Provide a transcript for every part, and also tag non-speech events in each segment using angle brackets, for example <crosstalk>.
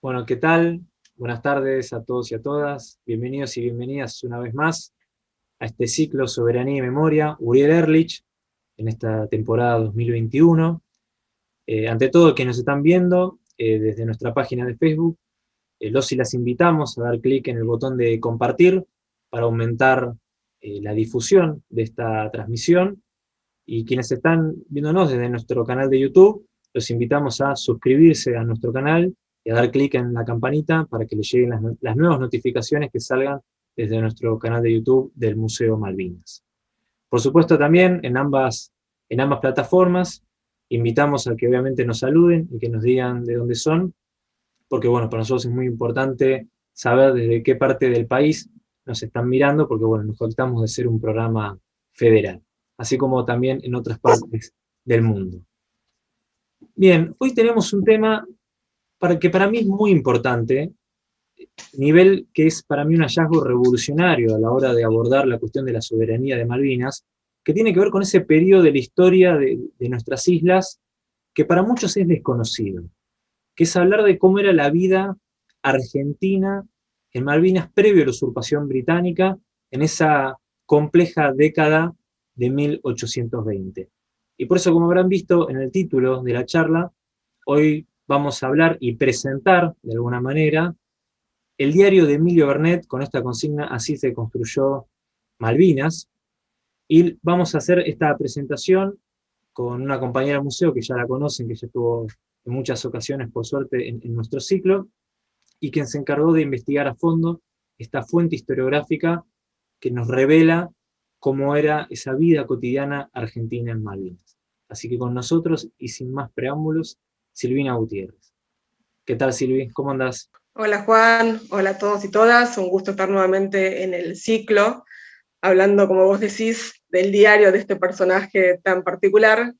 Bueno, ¿qué tal? Buenas tardes a todos y a todas. Bienvenidos y bienvenidas una vez más a este ciclo Soberanía y Memoria, Uriel Erlich, en esta temporada 2021. Eh, ante todo, quienes nos están viendo eh, desde nuestra página de Facebook, eh, los y las invitamos a dar clic en el botón de compartir para aumentar la difusión de esta transmisión. Y quienes están viéndonos desde nuestro canal de YouTube, los invitamos a suscribirse a nuestro canal y a dar clic en la campanita para que les lleguen las, nuevas notificaciones que salgan desde nuestro canal de YouTube del Museo Malvinas. Por supuesto también en ambas, en ambas plataformas invitamos a que obviamente nos saluden y que nos digan de dónde son, porque bueno, para nosotros es muy importante saber desde qué parte del país nos están mirando, porque bueno, nos jactamos de ser un programa federal, así como también en otras partes del mundo. Bien, hoy tenemos un tema para, que para mí es muy importante, nivel que es para mí un hallazgo revolucionario a la hora de abordar la cuestión de la soberanía de Malvinas, que tiene que ver con ese periodo de la historia de, de nuestras islas que para muchos es desconocido, que es hablar de cómo era la vida argentina en Malvinas previo a la usurpación británica, en esa compleja década de 1820. Y por eso, como habrán visto en el título de la charla, hoy vamos a hablar y presentar, de alguna manera, el diario de Emilio Bernet, con esta consigna, así se construyó Malvinas, y vamos a hacer esta presentación con una compañera del museo que ya la conocen, que ya estuvo en muchas ocasiones, por suerte, en, en nuestro ciclo, y quien se encargó de investigar a fondo esta fuente historiográfica que nos revela cómo era esa vida cotidiana argentina en Malvinas. Así que con nosotros, y sin más preámbulos, Silvina Gutiérrez. ¿Qué tal, Silvi? ¿Cómo andás? Hola, Juan. Hola a todos y todas. Un gusto estar nuevamente en el ciclo, hablando, como vos decís, del diario de este personaje tan particular,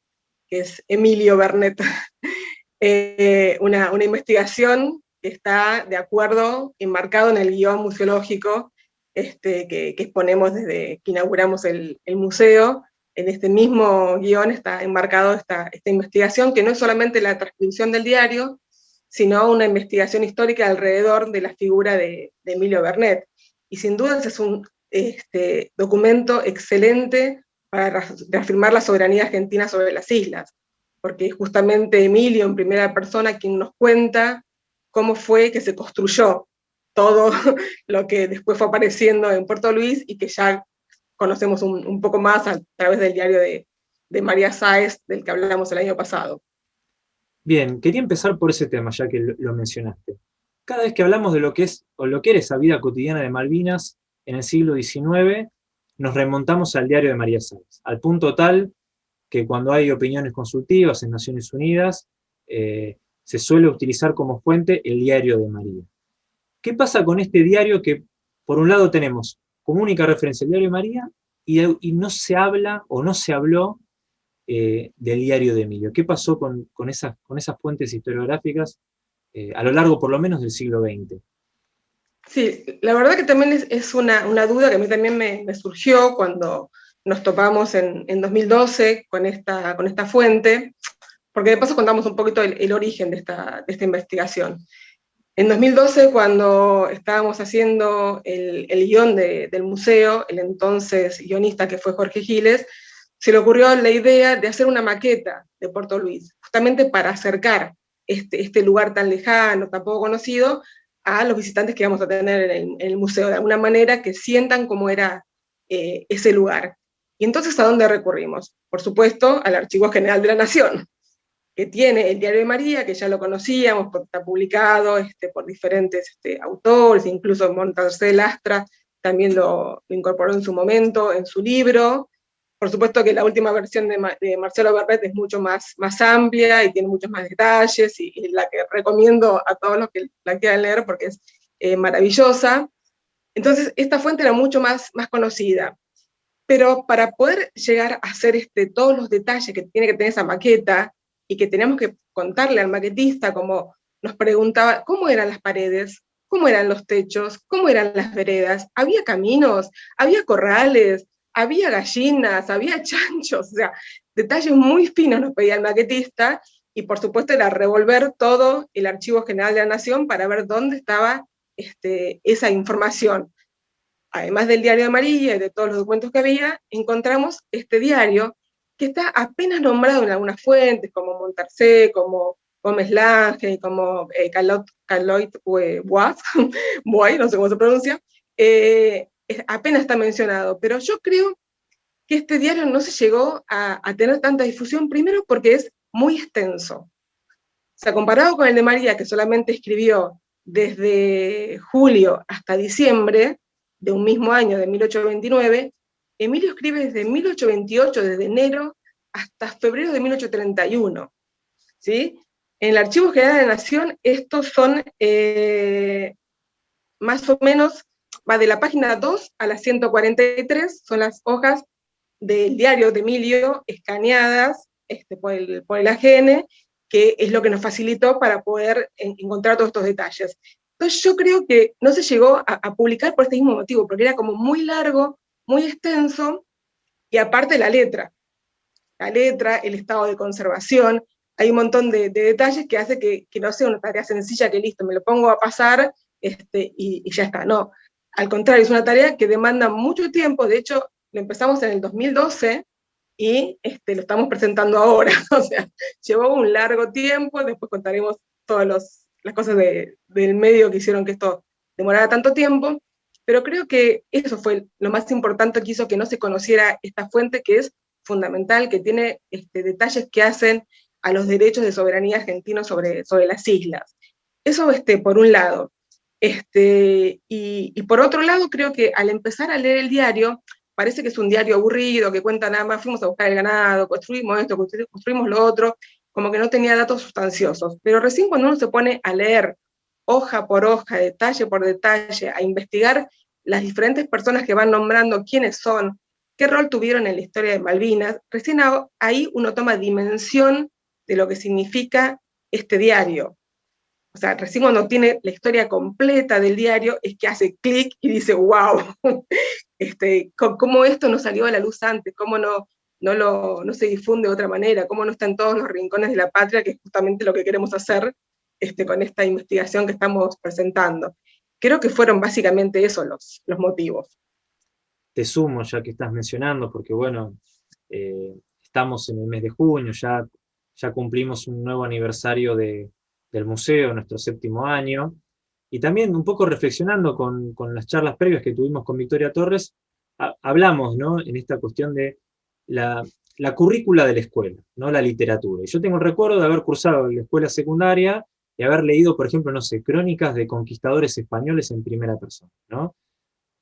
que es Emilio Bernet. <laughs> Eh, una, investigación que está de acuerdo, enmarcado en el guion museológico este, que, exponemos desde que inauguramos el, museo. En este mismo guion está enmarcado esta, investigación, que no es solamente la transcripción del diario, sino una investigación histórica alrededor de la figura de, Emilio Bernet. Y sin duda es un este, documento excelente para reafirmar la soberanía argentina sobre las islas, porque es justamente Emilio en primera persona quien nos cuenta cómo fue que se construyó todo <laughs> lo que después fue apareciendo en Puerto Luis y que ya conocemos un, poco más a través del diario de, María Sáez, del que hablamos el año pasado. Bien, quería empezar por ese tema, ya que lo, mencionaste. Cada vez que hablamos de lo que es, o lo que era esa vida cotidiana de Malvinas en el siglo XIX, nos remontamos al diario de María Sáez, al punto tal que cuando hay opiniones consultivas en Naciones Unidas, eh, se suele utilizar como fuente el diario de María. ¿Qué pasa con este diario que, por un lado, tenemos como única referencia el diario de María, y, no se habla, o no se habló, eh, del diario de Emilio? ¿Qué pasó con, esas, con esas fuentes historiográficas eh, a lo largo, por lo menos, del siglo XX? Sí, la verdad que también es, una, duda que a mí también me, surgió cuando nos topamos en, 2012 con esta, con esta fuente, porque de paso contamos un poquito el, origen de esta, de esta investigación. En 2012, cuando estábamos haciendo el, guion del museo, el entonces guionista que fue Jorge Giles, se le ocurrió la idea de hacer una maqueta de Puerto Luis, justamente para acercar este, este lugar tan lejano, tan poco conocido, a los visitantes que vamos a tener en el, museo, de alguna manera que sientan cómo era eh, ese lugar. Y entonces, ¿a dónde recurrimos? Por supuesto, al Archivo General de la Nación, que tiene el Diario de María, que ya lo conocíamos, está publicado este, por diferentes este, autores, incluso Montarcé Lastra también lo, incorporó en su momento en su libro. Por supuesto que la última versión de, Marcelo Berret es mucho más, más amplia y tiene muchos más detalles, y, la que recomiendo a todos los que la quieran leer porque es eh, maravillosa. Entonces, esta fuente era mucho más, más conocida. Pero para poder llegar a hacer este, todos los detalles que tiene que tener esa maqueta, y que teníamos que contarle al maquetista, como nos preguntaba, ¿cómo eran las paredes? ¿Cómo eran los techos? ¿Cómo eran las veredas? ¿Había caminos? ¿Había corrales? ¿Había gallinas? ¿Había <laughs> chanchos? O sea, detalles muy finos nos pedía el maquetista, y por supuesto era revolver todo el Archivo General de la Nación para ver dónde estaba este, esa información. Además del diario María y de todos los documentos que había, encontramos este diario que está apenas nombrado en algunas fuentes, como Montarcé, como Gómez Lange, como eh, Caloit <laughs> Bois, no sé cómo se pronuncia, eh, apenas está mencionado, pero yo creo que este diario no se llegó a, a, tener tanta difusión, primero porque es muy extenso. O sea, comparado con el de María, que solamente escribió desde julio hasta diciembre de un mismo año, de 1829, Emilio escribe desde 1828, desde enero hasta febrero de 1831. ¿sí? En el Archivo General de Nación, estos son eh, más o menos, va de la página 2 a la 143, son las hojas del diario de Emilio escaneadas este, por, el, por, el, AGN, que es lo que nos facilitó para poder encontrar todos estos detalles. Entonces yo creo que no se llegó a, a publicar por este mismo motivo, porque era como muy largo, muy extenso, y aparte la letra. La letra, el estado de conservación, hay un montón de, detalles que hace que, no sea una tarea sencilla que listo, me lo pongo a pasar este, y, ya está. No, al contrario, es una tarea que demanda mucho tiempo, de hecho, lo empezamos en el 2012 y este, lo estamos presentando ahora, <laughs> o sea, llevó un largo tiempo, después contaremos todas las cosas del medio que hicieron que esto demorara tanto tiempo, pero creo que eso fue lo más importante que hizo que no se conociera esta fuente, que es fundamental, que tiene este, detalles que hacen a los derechos de soberanía argentinos sobre, sobre las islas. Eso este, por un lado. Este, y, por otro lado, creo que al empezar a leer el diario, parece que es un diario aburrido, que cuenta nada más, fuimos a buscar el ganado, construimos esto, construimos lo otro, como que no tenía datos sustanciosos. Pero recién cuando uno se pone a leer hoja por hoja, detalle por detalle, a investigar las diferentes personas que van nombrando quiénes son, qué rol tuvieron en la historia de Malvinas, recién ahí uno toma dimensión de lo que significa este diario. O sea, recién cuando tiene la historia completa del diario es que hace clic y dice, wow, <laughs> este, cómo esto no salió a la luz antes, cómo no, no, lo, no se difunde de otra manera, cómo no está en todos los rincones de la patria, que es justamente lo que queremos hacer este, con esta investigación que estamos presentando. Creo que fueron básicamente esos los, motivos. Te sumo ya que estás mencionando, porque bueno, eh, estamos en el mes de junio, ya ya cumplimos un nuevo aniversario del museo, nuestro séptimo año, y también un poco reflexionando con, las charlas previas que tuvimos con Victoria Torres, hablamos ¿no? en esta cuestión de la, currícula de la escuela, ¿no? la literatura. Y yo tengo el recuerdo de haber cursado en la escuela secundaria y haber leído, por ejemplo, no sé, crónicas de conquistadores españoles en primera persona. ¿no?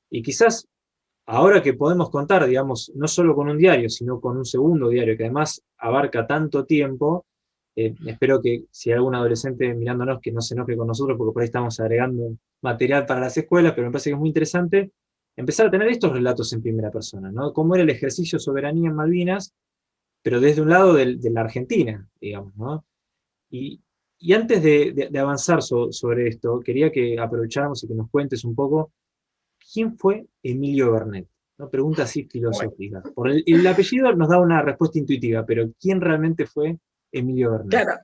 Y quizás ahora que podemos contar, digamos, no solo con un diario, sino con un segundo diario, que además abarca tanto tiempo, eh, espero que si hay algún adolescente mirándonos que no se enoje con nosotros, porque por ahí estamos agregando material para las escuelas, pero me parece que es muy interesante empezar a tener estos relatos en primera persona, ¿no? Cómo era el ejercicio de soberanía en Malvinas, pero desde un lado de, la Argentina, digamos, ¿no? Y, antes de, avanzar sobre esto, quería que aprovecháramos y que nos cuentes un poco ¿quién fue Emilio Bernet? Una pregunta así filosófica. Por el, apellido nos da una respuesta intuitiva, pero ¿quién realmente fue Emilio Bernet? Claro,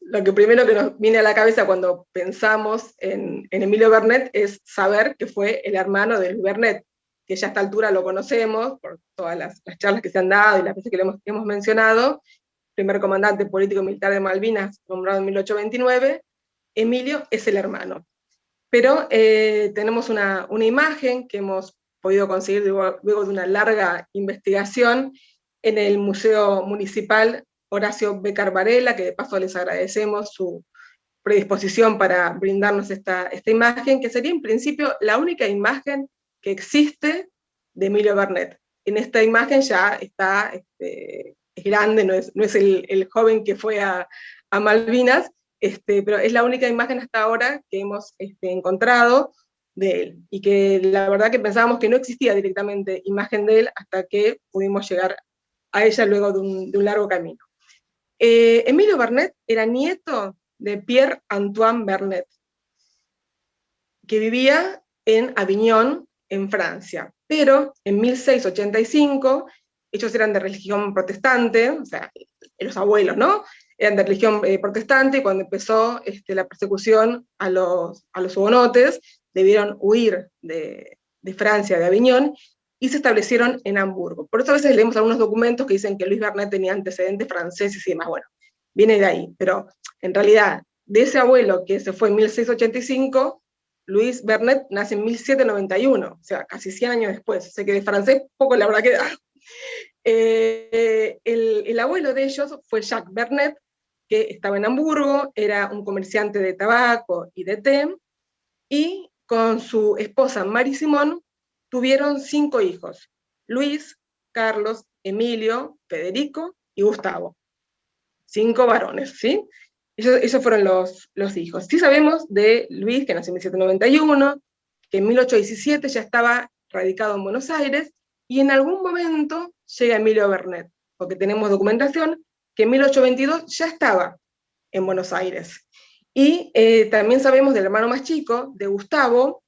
lo que primero que nos viene a la cabeza cuando pensamos en, Emilio Bernet es saber que fue el hermano de Luis Bernet, que ya a esta altura lo conocemos por todas las, charlas que se han dado y las veces que lo hemos, hemos mencionado, primer comandante político militar de Malvinas, nombrado en 1829, Emilio es el hermano pero eh, tenemos una, imagen que hemos podido conseguir luego, de una larga investigación en el Museo Municipal Horacio Becar Varela, que de paso les agradecemos su predisposición para brindarnos esta, esta imagen, que sería en principio la única imagen que existe de Emilio Bernet. En esta imagen ya está, este, es grande, no es, no es el, el, joven que fue a, a Malvinas, este, pero es la única imagen hasta ahora que hemos este, encontrado de él, y que la verdad que pensábamos que no existía directamente imagen de él hasta que pudimos llegar a ella luego de un, largo camino. Eh, Emilio Bernet era nieto de Pierre Antoine Bernet, que vivía en Avignon, en Francia, pero en 1685, ellos eran de religión protestante, o sea, los abuelos, ¿no? eran de religión eh, protestante, y cuando empezó este, la persecución a los, a los hugonotes, debieron huir de, de Francia, de Aviñón, y se establecieron en Hamburgo. Por eso a veces leemos algunos documentos que dicen que Luis Bernet tenía antecedentes franceses y demás. Bueno, viene de ahí, pero en realidad, de ese abuelo que se fue en 1685, Luis Bernet nace en 1791, o sea, casi 100 años después. Sé que de francés poco le habrá quedado. Eh, el, el, abuelo de ellos fue Jacques Bernet, que estaba en Hamburgo, era un comerciante de tabaco y de té, y con su esposa Marie Simón tuvieron cinco hijos, Luis, Carlos, Emilio, Federico y Gustavo. Cinco varones, ¿sí? Esos, fueron los, los hijos. Sí sabemos de Luis, que nació en 1791, que en 1817 ya estaba radicado en Buenos Aires, y en algún momento llega Emilio Bernet, porque tenemos documentación que en 1822 ya estaba en Buenos Aires. Y eh, también sabemos del hermano más chico, de Gustavo,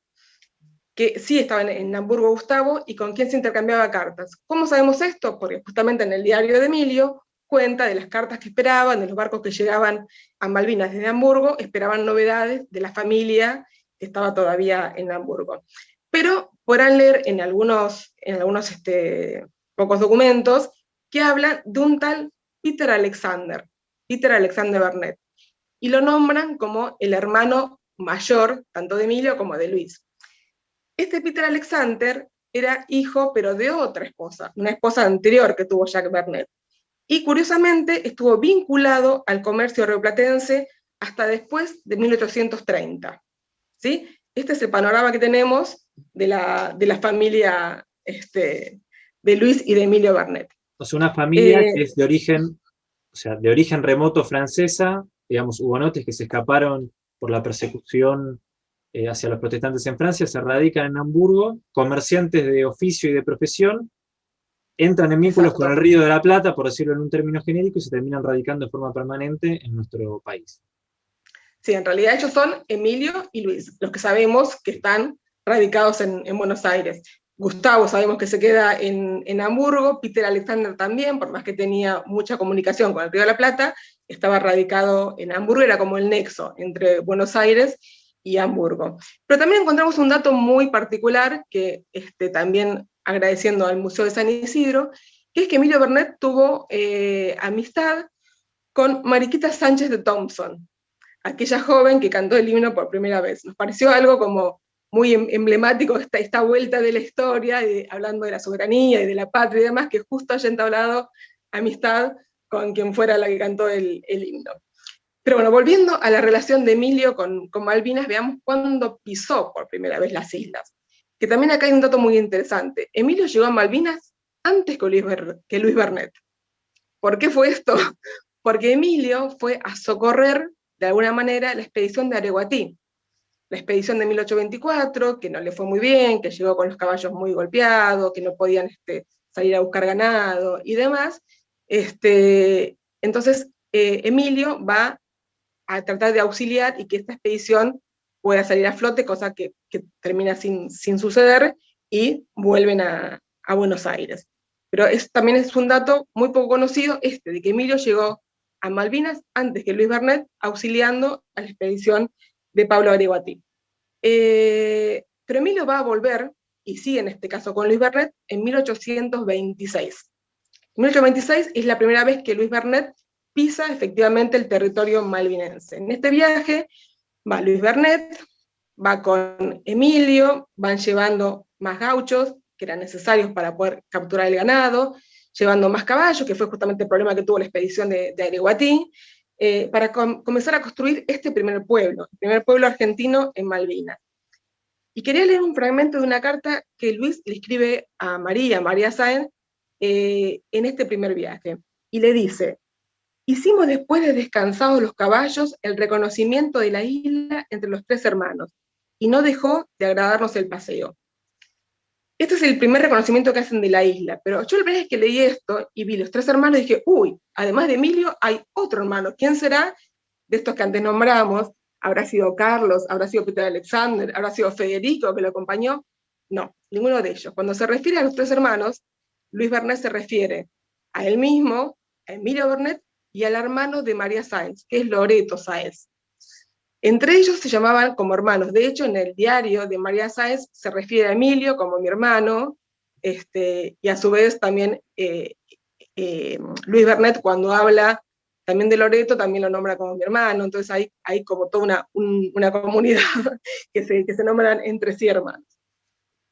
que sí estaba en, Hamburgo Gustavo y con quien se intercambiaba cartas. ¿Cómo sabemos esto? Porque justamente en el diario de Emilio cuenta de las cartas que esperaban, de los barcos que llegaban a Malvinas desde Hamburgo, esperaban novedades de la familia que estaba todavía en Hamburgo. Pero podrán leer en algunos, en algunos este, pocos documentos que hablan de un tal Peter Alexander, Peter Alexander Bernet, y lo nombran como el hermano mayor, tanto de Emilio como de Luis. Este Peter Alexander era hijo, pero de otra esposa, una esposa anterior que tuvo Jacques Bernet. Y curiosamente estuvo vinculado al comercio rioplatense hasta después de 1830. ¿sí? Este es el panorama que tenemos de la, de la familia este, de Luis y de Emilio Bernet. O sea, una familia eh, que es de origen, o sea, de origen remoto francesa, digamos, hugonotes que se escaparon por la persecución eh, hacia los protestantes en Francia, se radican en Hamburgo, comerciantes de oficio y de profesión, entran en vínculos con el Río de la Plata, por decirlo en un término genérico, y se terminan radicando de forma permanente en nuestro país. Sí, en realidad ellos son Emilio y Luis, los que sabemos que están radicados en, Buenos Aires. Gustavo sabemos que se queda en, en, Hamburgo, Peter Alexander también, por más que tenía mucha comunicación con el Río de la Plata, estaba radicado en Hamburgo, era como el nexo entre Buenos Aires y Hamburgo. Pero también encontramos un dato muy particular, que este, también agradeciendo al Museo de San Isidro, que es que Emilio Bernet tuvo eh, amistad con Mariquita Sánchez de Thompson, aquella joven que cantó el himno por primera vez. Nos pareció algo como muy em, emblemático esta, esta vuelta de la historia, hablando de la soberanía y de la patria y demás, que justo haya entablado amistad con quien fuera la que cantó el, el himno. Pero bueno, volviendo a la relación de Emilio con, con Malvinas, veamos cuándo pisó por primera vez las islas. Que también acá hay un dato muy interesante. Emilio llegó a Malvinas antes que Luis, que Luis Bernet. ¿Por qué fue esto? <laughs> Porque Emilio fue a socorrer, de alguna manera, la expedición de Areguatí. La expedición de 1824, que no le fue muy bien, que llegó con los caballos muy golpeados, que no podían este, salir a buscar ganado y demás. Este, entonces, eh, Emilio va a tratar de auxiliar y que esta expedición pueda salir a flote, cosa que, termina sin, sin, suceder, y vuelven a, Buenos Aires. Pero es, también es un dato muy poco conocido, este, de que Emilio llegó a Malvinas antes que Luis Bernet, auxiliando a la expedición de Pablo Areguatí. Eh, pero Emilio va a volver, y sigue en este caso con Luis Bernet, en 1826. En 1826 es la primera vez que Luis Bernet pisa efectivamente el territorio malvinense. En este viaje va Luis Bernet, va con Emilio, van llevando más gauchos que eran necesarios para poder capturar el ganado, llevando más caballos, que fue justamente el problema que tuvo la expedición de, de eh, para comenzar a construir este primer pueblo, el primer pueblo argentino en Malvinas. Y quería leer un fragmento de una carta que Luis le escribe a María, María Sáenz, eh, en este primer viaje. Y le dice, Hicimos después de descansados los caballos el reconocimiento de la isla entre los tres hermanos, y no dejó de agradarnos el paseo. Este es el primer reconocimiento que hacen de la isla, pero yo la primera vez que leí esto y vi los tres hermanos dije, uy, además de Emilio hay otro hermano, ¿quién será? De estos que antes nombramos, ¿habrá sido Carlos? ¿Habrá sido Peter Alexander? ¿Habrá sido Federico que lo acompañó? No, ninguno de ellos. Cuando se refiere a los tres hermanos, Luis Bernet se refiere a él mismo, a Emilio Bernet y al hermano de María Sáenz, que es Loreto Sáenz. Entre ellos se llamaban como hermanos. De hecho, en el diario de María Sáenz se refiere a Emilio como mi hermano, este, y a su vez también eh, eh, Luis Bernet cuando habla también de Loreto también lo nombra como mi hermano, entonces hay, como toda una, comunidad <laughs> que se, que se nombran entre sí hermanos.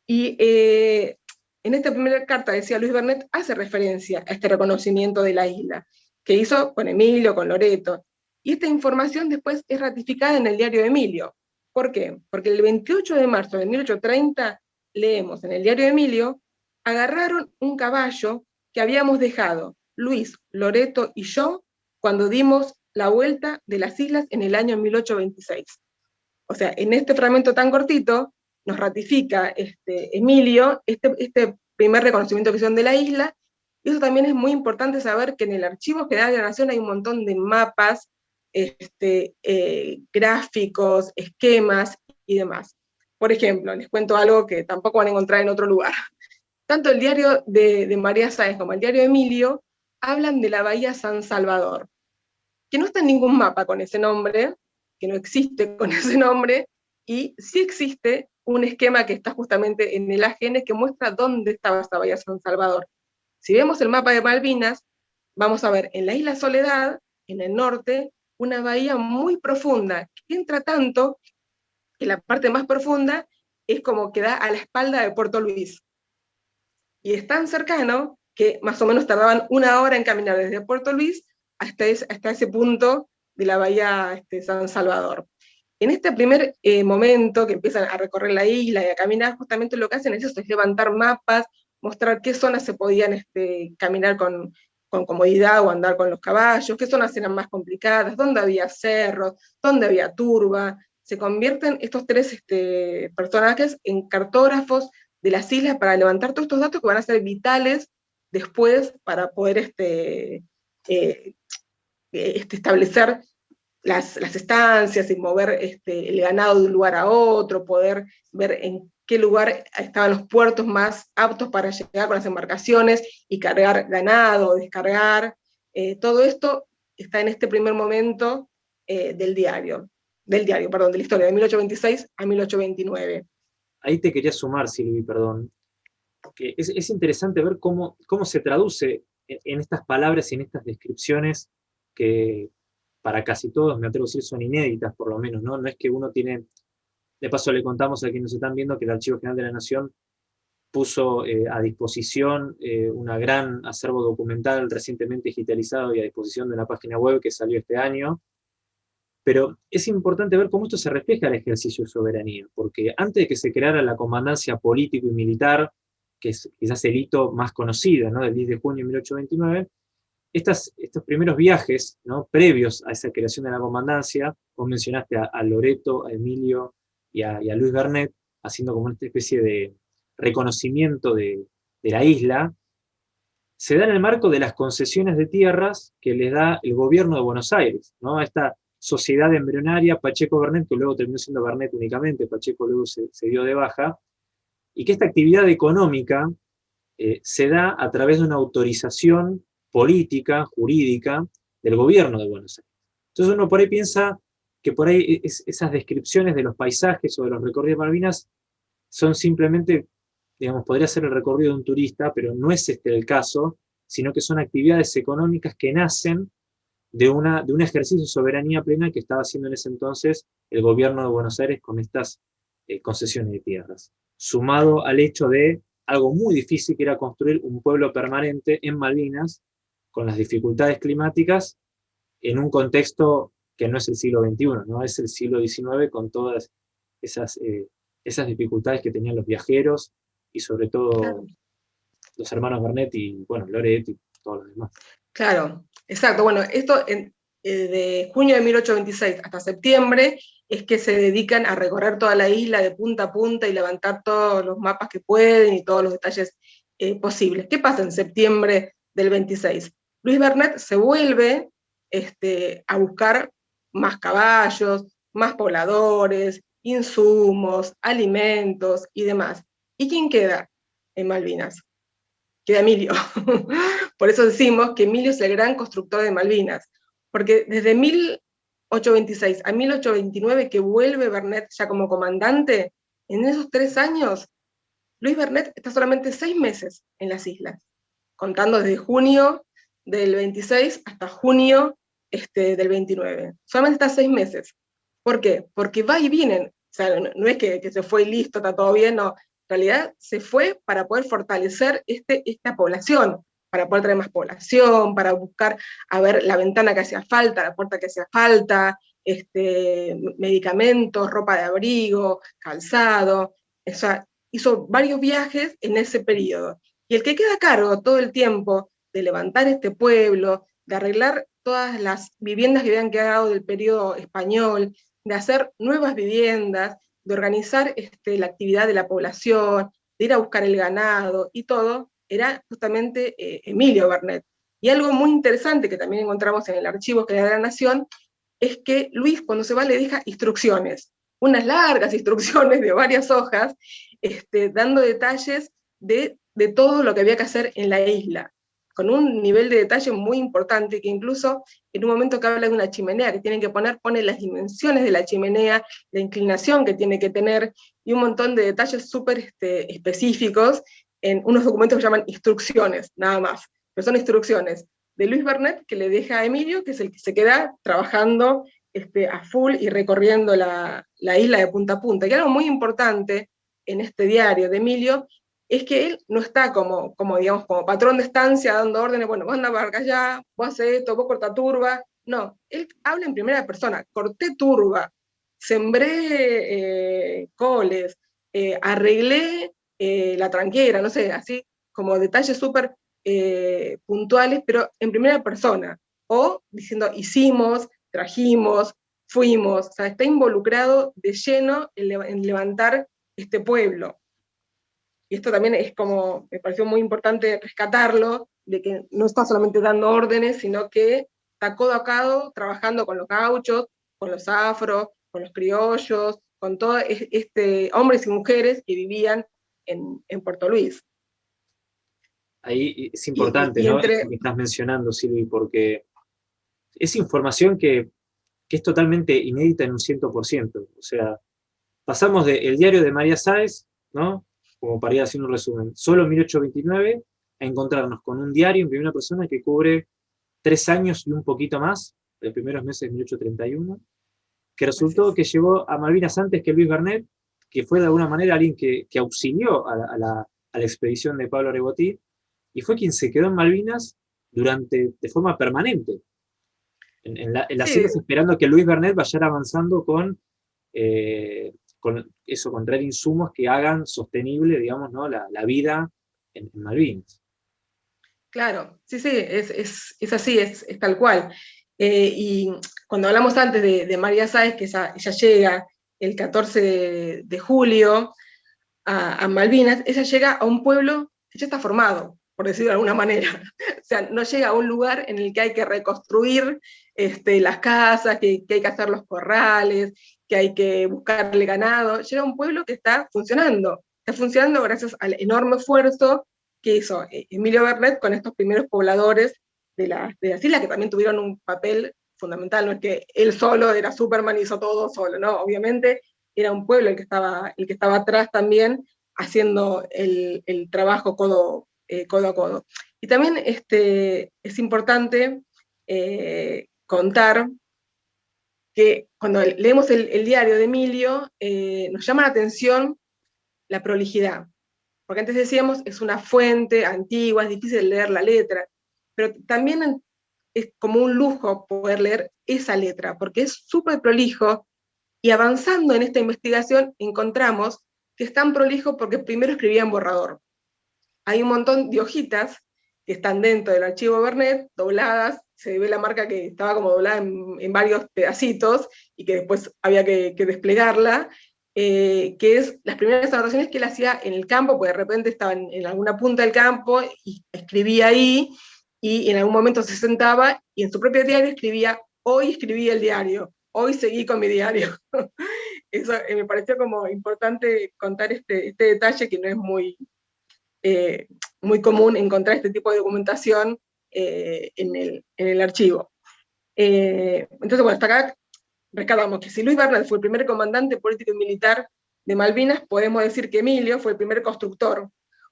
Y eh, en esta primera carta, decía Luis Bernet, hace referencia a este reconocimiento de la isla, que hizo con Emilio, con Loreto, y esta información después es ratificada en el diario de Emilio. ¿Por qué? Porque el 28 de marzo de 1830 leemos en el diario de Emilio, agarraron un caballo que habíamos dejado Luis, Loreto y yo cuando dimos la vuelta de las islas en el año 1826. O sea, en este fragmento tan cortito nos ratifica este, Emilio este, este primer reconocimiento que hicieron de la isla, y eso también es muy importante saber que en el Archivo General de la Nación hay un montón de mapas, este, eh, gráficos, esquemas y demás. Por ejemplo, les cuento algo que tampoco van a encontrar en otro lugar. Tanto el diario de, María Sáenz como el diario de Emilio hablan de la Bahía San Salvador, que no está en ningún mapa con ese nombre, que no existe <laughs> con ese nombre, y sí existe un esquema que está justamente en el AGN que muestra dónde estaba esta Bahía San Salvador. Si vemos el mapa de Malvinas, vamos a ver en la isla Soledad, en el norte, una bahía muy profunda, que entra tanto que la parte más profunda es como que da a la espalda de Puerto Luis. Y es tan cercano que más o menos tardaban una hora en caminar desde Puerto Luis hasta, hasta ese punto de la bahía este, San Salvador. En este primer eh, momento que empiezan a recorrer la isla y a caminar, justamente lo que hacen es, eso, es levantar mapas, mostrar qué zonas se podían este, caminar con, con comodidad o andar con los caballos, qué zonas eran más complicadas, dónde había cerros, dónde había turba. Se convierten estos tres este, personajes en cartógrafos de las islas para levantar todos estos datos que van a ser vitales después para poder este, eh, este, establecer las, estancias y mover el ganado de un lugar a otro, poder ver en qué lugar estaban los puertos más aptos para llegar con las embarcaciones y cargar ganado, descargar. Eh, todo esto está en este primer momento eh, del diario, del diario, perdón, de la historia, de 1826 a 1829. Ahí te quería sumar, Silvi, perdón es, interesante ver cómo, cómo se traduce en, estas palabras y en estas descripciones que para casi todos, me atrevo a decir, son inéditas por lo menos, ¿no? No es que uno tiene, de paso le contamos a quienes nos están viendo que el Archivo General de la Nación puso eh, a disposición eh, un gran acervo documental recientemente digitalizado y a disposición de una página web que salió este año, pero es importante ver cómo esto se refleja al ejercicio de soberanía, porque antes de que se creara la comandancia político y militar que es quizás el hito más conocido, ¿no? del 10 de junio de 1829, estas, estos primeros viajes ¿no? previos a esa creación de la comandancia, vos mencionaste a, Loreto, a Emilio y a, Luis Bernet, haciendo como una especie de reconocimiento de, la isla, se da en el marco de las concesiones de tierras que les da el gobierno de Buenos Aires, ¿no? esta sociedad embrionaria, Pacheco Bernet, que luego terminó siendo Bernet únicamente, Pacheco luego se, se dio de baja, y que esta actividad económica eh, se da a través de una autorización política, jurídica, del gobierno de Buenos Aires. Entonces uno por ahí piensa que por ahí esas descripciones de los paisajes o de los recorridos de Malvinas son simplemente, digamos, podría ser el recorrido de un turista, pero no es este el caso, sino que son actividades económicas que nacen de, una, de un ejercicio de soberanía plena que estaba haciendo en ese entonces el gobierno de Buenos Aires con estas eh, concesiones de tierras. Sumado al hecho de algo muy difícil que era construir un pueblo permanente en Malvinas, con las dificultades climáticas, en un contexto que no es el siglo XXI, ¿no? es el siglo XIX con todas esas, eh, esas dificultades que tenían los viajeros y sobre todo los hermanos Bernet y, bueno, Loret y todos los demás. Claro, exacto. Bueno, esto en, eh, de junio de 1826 hasta septiembre es que se dedican a recorrer toda la isla de punta a punta y levantar todos los mapas que pueden y todos los detalles eh, posibles. ¿Qué pasa en septiembre del 26? Luis Bernet se vuelve este, a buscar más caballos, más pobladores, insumos, alimentos y demás. ¿Y quién queda en Malvinas? queda Emilio. <laughs> Por eso decimos que Emilio es el gran constructor de Malvinas, porque desde 1826 a 1829 que vuelve Bernet ya como comandante, en esos tres años, Luis Bernet está solamente seis meses en las islas, contando desde junio del 26 hasta junio este, del 29. Solamente está seis meses. ¿Por qué? Porque va y vienen. O sea, no, es que, se fue y listo, está todo bien, no. En realidad se fue para poder fortalecer este, esta población, para poder traer más población, para buscar a ver la ventana que hacía falta, la puerta que hacía falta, este, medicamentos, ropa de abrigo, calzado, hizo varios viajes en ese periodo. Y el que queda a cargo todo el tiempo de levantar este pueblo, de arreglar todas las viviendas que habían quedado del periodo español, de hacer nuevas viviendas, de organizar este, la actividad de la población, de ir a buscar el ganado y todo, era justamente eh, Emilio Bernet. Y algo muy interesante que también encontramos en el archivo que de la Nación, es que Luis cuando se va le deja instrucciones, unas largas <laughs> instrucciones de varias hojas, este, dando detalles de, de todo lo que había que hacer en la isla, con un nivel de detalle muy importante, que incluso en un momento que habla de una chimenea que tienen que poner, pone las dimensiones de la chimenea, la inclinación que tiene que tener, y un montón de detalles súper este, específicos en unos documentos que llaman instrucciones, nada más, pero son instrucciones de Luis Bernet, que le deja a Emilio, que es el que se queda trabajando este, a full y recorriendo la, isla de punta a punta. Y algo muy importante en este diario de Emilio es que él no está como, como, digamos, como patrón de estancia dando órdenes, bueno, vos anda para allá, vos haces esto, vos corta turba. No, él habla en primera persona, corté turba, sembré eh, coles, eh, arreglé eh, la tranquera, no sé, así como detalles súper puntuales, pero en primera persona, o diciendo hicimos, trajimos, fuimos, o sea, está involucrado de lleno en, levantar este pueblo. Y esto también es como, me pareció muy importante rescatarlo, de que no está solamente dando órdenes, sino que está codo a codo trabajando con los gauchos, con los afros, con los criollos, con todos este, hombres y mujeres que vivían en, en Puerto Luis ahí es importante, ¿no? que estás mencionando, Silvi, porque es información que, es totalmente inédita en un 100%. O sea, pasamos del diario de María Sáez, ¿no? Como para ir haciendo un resumen, solo en 1829, a encontrarnos con un diario en primera persona que cubre tres años y un poquito más, los primeros meses de 1831, que resultó que llegó a Malvinas antes que Luis Bernet, que fue de alguna manera alguien que, auxilió a la, a la expedición de Pablo Rebotí, y fue quien se quedó en Malvinas durante, de forma permanente, en, las islas esperando que Luis Bernet vaya avanzando con, eh, con eso, con traer insumos que hagan sostenible, digamos, ¿no? la, vida en, Malvinas. Claro, sí, sí, es, así, es, tal cual. Eh, y cuando hablamos antes de, María Sáez, que ella, llega el 14 de, julio a, Malvinas, ella llega a un pueblo que ya está formado, por decirlo de alguna manera. <laughs> O sea, no llega a un lugar en el que hay que reconstruir este, las casas, que, hay que hacer los corrales, que hay que buscarle ganado. Llega un pueblo que está funcionando. Está funcionando gracias al enorme esfuerzo que hizo eh, Emilio Bernet con estos primeros pobladores de, la, de las islas, que también tuvieron un papel fundamental. No es que él solo era Superman y hizo todo solo, no, obviamente era un pueblo el que estaba, atrás también, haciendo el, trabajo codo, eh, codo a codo. Y también este, es importante eh, contar que cuando leemos el, diario de Emilio, eh, nos llama la atención la prolijidad. Porque antes decíamos, es una fuente antigua, es difícil leer la letra, pero también es como un lujo poder leer esa letra, porque es súper prolijo, y avanzando en esta investigación encontramos que es tan prolijo porque primero escribía en borrador hay un montón de hojitas que están dentro del archivo Bernet, dobladas, se ve la marca que estaba como doblada en, varios pedacitos, y que después había que, desplegarla, eh, que es las primeras anotaciones que él hacía en el campo, porque de repente estaba en, alguna punta del campo, y escribía ahí, y en algún momento se sentaba, y en su propio diario escribía, hoy escribí el diario, hoy seguí con mi diario. <laughs> Eso eh, me pareció como importante contar este, este detalle que no es muy, eh, muy común encontrar este tipo de documentación eh, en, el, archivo. entonces, bueno, hasta acá rescatamos que si Luis Bernal fue el primer comandante político y militar de Malvinas, podemos decir que Emilio fue el primer constructor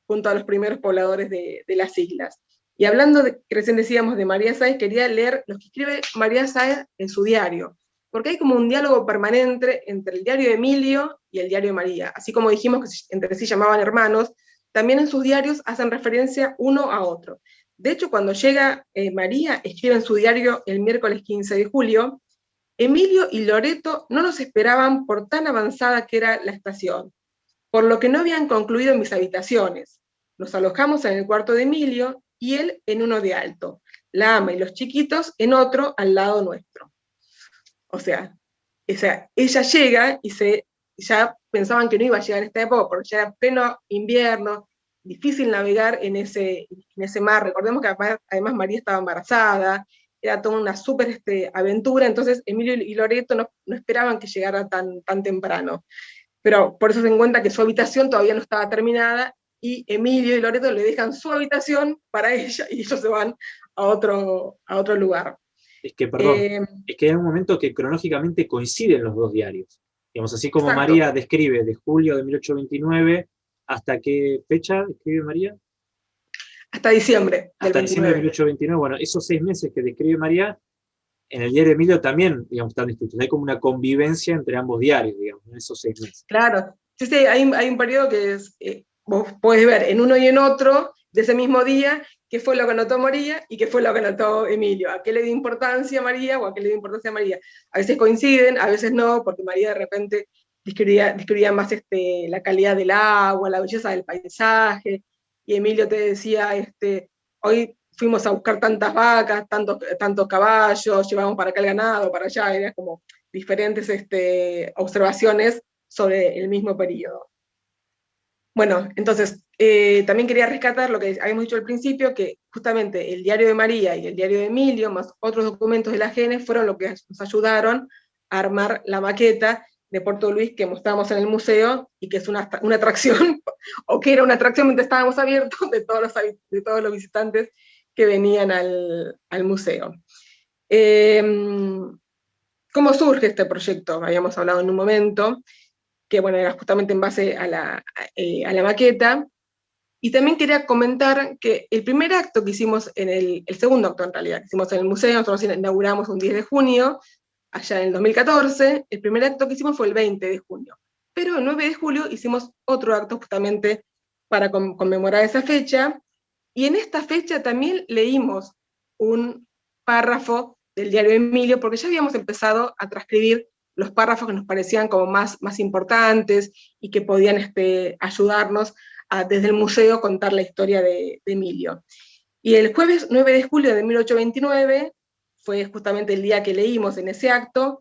junto a los primeros pobladores de, las islas. Y hablando, de, recién decíamos, de María Sáez, quería leer lo que escribe María Sáez en su diario, porque hay como un diálogo permanente entre el diario de Emilio y el diario de María, así como dijimos que entre sí llamaban hermanos, también en sus diarios hacen referencia uno a otro. De hecho, cuando llega eh, María, escribe en su diario el miércoles 15 de julio, Emilio y Loreto no nos esperaban por tan avanzada que era la estación, por lo que no habían concluido mis habitaciones. Nos alojamos en el cuarto de Emilio y él en uno de alto, la ama y los chiquitos en otro al lado nuestro. O sea, ella llega y se, ya pensaban que no iba a llegar en esta época porque ya era pleno invierno, difícil navegar en ese, en ese mar. Recordemos que además María estaba embarazada, era toda una súper este, aventura, entonces Emilio y Loreto no, esperaban que llegara tan, tan temprano. Pero por eso se encuentra que su habitación todavía no estaba terminada, y Emilio y Loreto le dejan su habitación para <laughs> ella, y ellos se van a otro, a otro lugar. Es que, perdón, eh, es que hay un momento que cronológicamente coinciden los dos diarios. Digamos, así como María describe de julio de 1829, ¿hasta qué fecha escribe María? Hasta diciembre. Hasta diciembre de 1829. Bueno, esos seis meses que describe María, en el diario Emilio también, digamos, están descritos. Hay como una convivencia entre ambos diarios, digamos, en esos seis meses. Claro. Sí, sí, hay, un periodo que es, eh, vos podés ver en uno y en otro, de ese mismo día, qué fue lo que anotó María y qué fue lo que anotó Emilio. ¿A qué le dio importancia a María o a qué le dio importancia a María? A veces coinciden, a veces no, porque María de repente describía, describía más este, la calidad del agua, la belleza del paisaje, y Emilio te decía, este, hoy fuimos a buscar tantas vacas, tantos, tantos caballos, llevamos para acá el ganado, para allá, eran como diferentes este, observaciones sobre el mismo periodo. Bueno, entonces, eh, también quería rescatar lo que habíamos dicho al principio, que justamente el diario de María y el diario de Emilio, más otros documentos de la GENE, fueron lo que nos ayudaron a armar la maqueta de Puerto Luis que mostramos en el museo y que es una, una atracción, <laughs> o que era una atracción mientras estábamos abiertos de todos los, de todos los visitantes que venían al, al museo. Em, ¿Cómo surge este proyecto? Habíamos hablado en un momento, que bueno, era justamente en base a la, eh, a la maqueta, y también quería comentar que el primer acto que hicimos en el, el segundo acto en realidad, que hicimos en el museo, nosotros inauguramos un 10 de junio, allá en el 2014, el primer acto que hicimos fue el 20 de junio. Pero el 9 de julio hicimos otro acto justamente para conmemorar esa fecha, y en esta fecha también leímos un párrafo del diario Emilio, porque ya habíamos empezado a transcribir los párrafos que nos parecían como más, más importantes y que podían este, ayudarnos a, desde el museo contar la historia de, de Emilio. Y el jueves 9 de julio de 1829 fue justamente el día que leímos en ese acto,